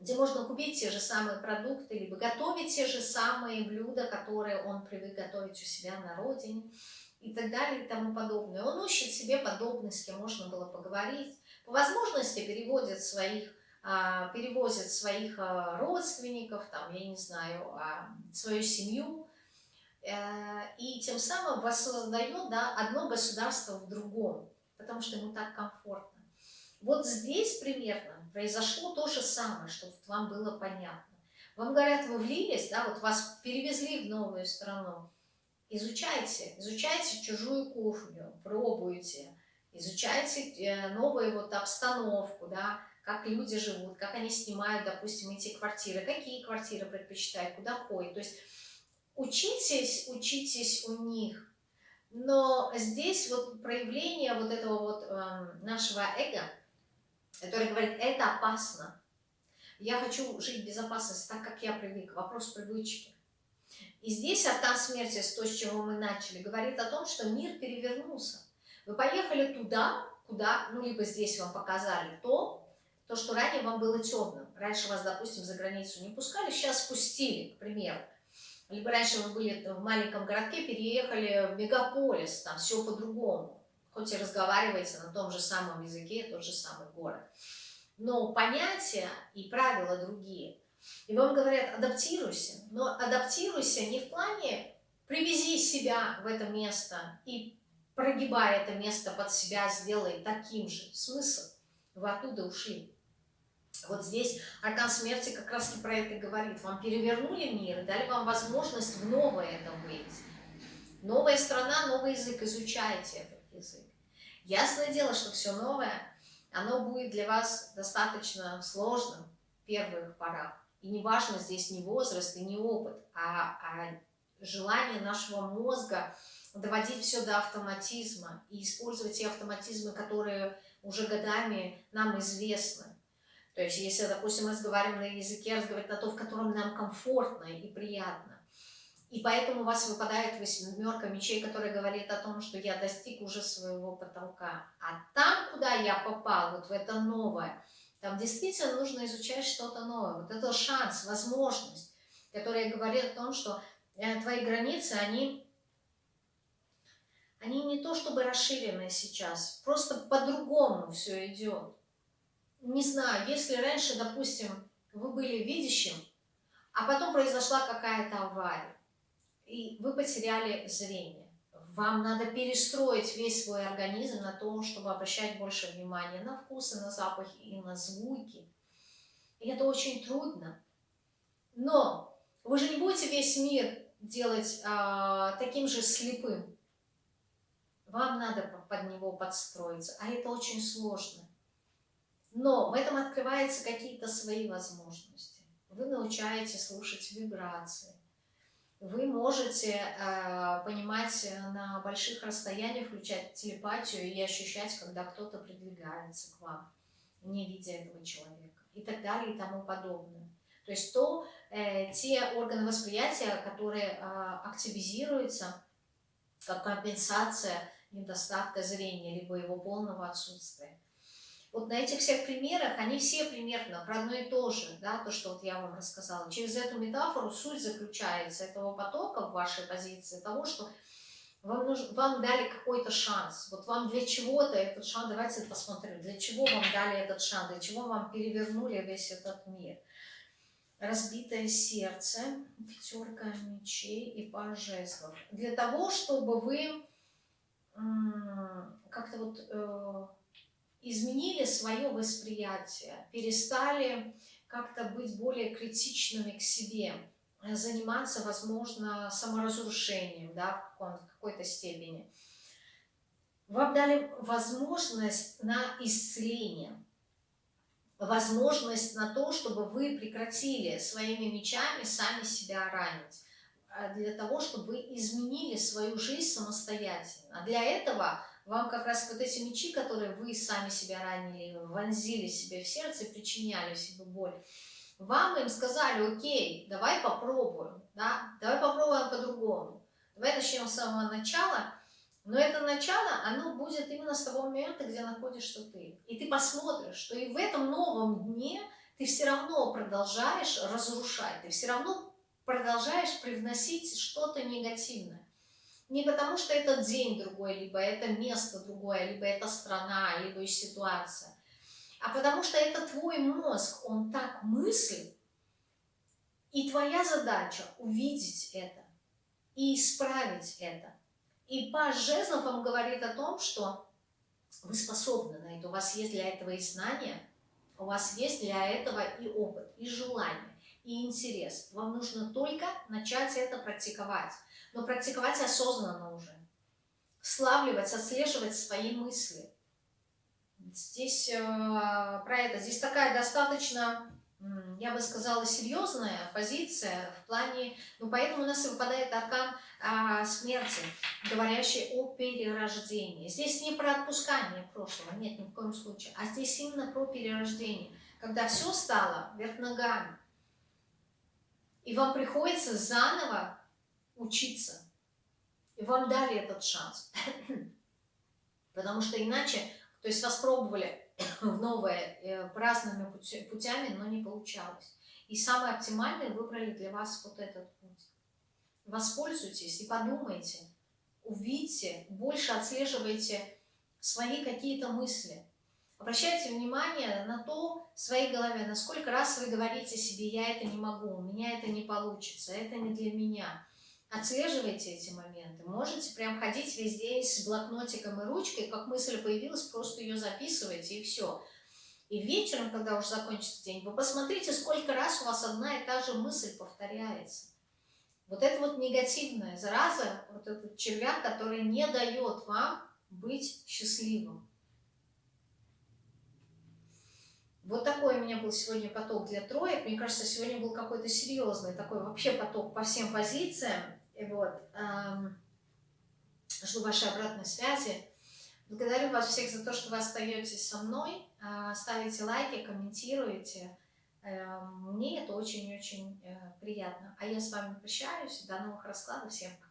где можно купить те же самые продукты, либо готовить те же самые блюда, которые он привык готовить у себя на родине и так далее и тому подобное. Он ищет себе подобных, с кем можно было поговорить, по возможности переводит своих, а, перевозит своих а, родственников, там, я не знаю, а, свою семью, э, и тем самым воссоздает да, одно государство в другом, потому что ему так комфортно. Вот здесь примерно произошло то же самое, чтобы вам было понятно. Вам говорят, вы влились, да, вот вас перевезли в новую страну. Изучайте, изучайте чужую кухню, пробуйте, изучайте э, новую вот обстановку, да, как люди живут, как они снимают, допустим, эти квартиры, какие квартиры предпочитают, куда ходят. То есть учитесь, учитесь у них. Но здесь вот проявление вот этого вот э, нашего эго, который говорит, это опасно. Я хочу жить в безопасности так, как я привык. Вопрос привычки. И здесь Артан смерти, с то, с чего мы начали, говорит о том, что мир перевернулся. Вы поехали туда, куда, ну, либо здесь вам показали то, то, что ранее вам было темным. Раньше вас, допустим, за границу не пускали, сейчас спустили, к примеру. Либо раньше вы были в маленьком городке, переехали в мегаполис, там все по-другому. Хоть и разговариваете на том же самом языке, тот же самый город. Но понятия и правила другие. И вам говорят, адаптируйся. Но адаптируйся не в плане привези себя в это место и прогибая это место под себя, сделай таким же. Смысл? Вы оттуда ушли. Вот здесь аркан смерти как раз и про это говорит. Вам перевернули мир дали вам возможность в новое это выйти. Новая страна, новый язык, изучайте этот язык. Ясное дело, что все новое, оно будет для вас достаточно сложным первых порах. И не важно здесь ни возраст и ни опыт, а, а желание нашего мозга доводить все до автоматизма и использовать те автоматизмы, которые уже годами нам известны. То есть, если, допустим, мы разговариваем на языке, разговаривать на то, в котором нам комфортно и приятно. И поэтому у вас выпадает восьмерка мечей, которая говорит о том, что я достиг уже своего потолка. А там, куда я попал, вот в это новое, там действительно нужно изучать что-то новое. Вот это шанс, возможность, которая говорит о том, что э, твои границы, они они не то чтобы расширены сейчас, просто по-другому все идет. Не знаю, если раньше, допустим, вы были видящим, а потом произошла какая-то авария, и вы потеряли зрение. Вам надо перестроить весь свой организм на то, чтобы обращать больше внимания на вкусы, на запахи и на звуки. И это очень трудно. Но вы же не будете весь мир делать а, таким же слепым. Вам надо под него подстроиться, а это очень сложно. Но в этом открываются какие-то свои возможности. Вы научаете слушать вибрации. Можете э, понимать на больших расстояниях, включать телепатию и ощущать, когда кто-то придвигается к вам, не видя этого человека. И так далее и тому подобное. То есть то, э, те органы восприятия, которые э, активизируются как компенсация недостатка зрения, либо его полного отсутствия. Вот на этих всех примерах, они все примерно про одно и то же, да, то, что вот я вам рассказала. Через эту метафору суть заключается этого потока в вашей позиции, того, что вам, нужно, вам дали какой-то шанс. Вот вам для чего-то этот шанс, давайте посмотрим, для чего вам дали этот шанс, для чего вам перевернули весь этот мир. Разбитое сердце, пятерка мечей и пара жезлов. Для того, чтобы вы как-то вот э, изменили свое восприятие, перестали как-то быть более критичными к себе, заниматься, возможно, саморазрушением да, в какой-то степени. Вам дали возможность на исцеление, возможность на то, чтобы вы прекратили своими мечами сами себя ранить а для того, чтобы вы изменили свою жизнь самостоятельно. А для этого вам как раз вот эти мечи, которые вы сами себя ранили, вонзили себе в сердце, причиняли себе боль, вам им сказали, окей, давай попробуем, да, давай попробуем по-другому, давай начнем с самого начала, но это начало, оно будет именно с того момента, где находишься ты. И ты посмотришь, что и в этом новом дне ты все равно продолжаешь разрушать, ты все равно продолжаешь привносить что-то негативное. Не потому, что этот день другой, либо это место другое, либо это страна, либо ситуация, а потому что это твой мозг, он так мыслит, и твоя задача увидеть это и исправить это. И Паш Жезлов вам говорит о том, что вы способны на это, у вас есть для этого и знания, у вас есть для этого и опыт, и желание, и интерес. Вам нужно только начать это практиковать но практиковать осознанно уже. Славливать, отслеживать свои мысли. Здесь э, про это. Здесь такая достаточно, я бы сказала, серьезная позиция в плане... Ну, поэтому у нас выпадает аркан э, смерти, говорящий о перерождении. Здесь не про отпускание прошлого, нет, ни в коем случае. А здесь именно про перерождение. Когда все стало вверх ногами. И вам приходится заново учиться. И вам дали этот шанс. Потому что иначе, то есть вас пробовали в новое э, разными путями, но не получалось. И самый оптимальный выбрали для вас вот этот путь. Воспользуйтесь и подумайте, увидьте, больше отслеживайте свои какие-то мысли. Обращайте внимание на то в своей голове, насколько раз вы говорите себе, я это не могу, у меня это не получится, это не для меня. Отслеживайте эти моменты. Можете прям ходить весь день с блокнотиком и ручкой, как мысль появилась, просто ее записывайте и все. И вечером, когда уже закончится день, вы посмотрите, сколько раз у вас одна и та же мысль повторяется. Вот это вот негативная зараза, вот этот червяк, который не дает вам быть счастливым. Вот такой у меня был сегодня поток для троек. Мне кажется, сегодня был какой-то серьезный такой вообще поток по всем позициям. И вот, эм, жду вашей обратной связи. Благодарю вас всех за то, что вы остаетесь со мной, э, ставите лайки, комментируете. Э, мне это очень-очень э, приятно. А я с вами прощаюсь. До новых раскладов. Всем пока.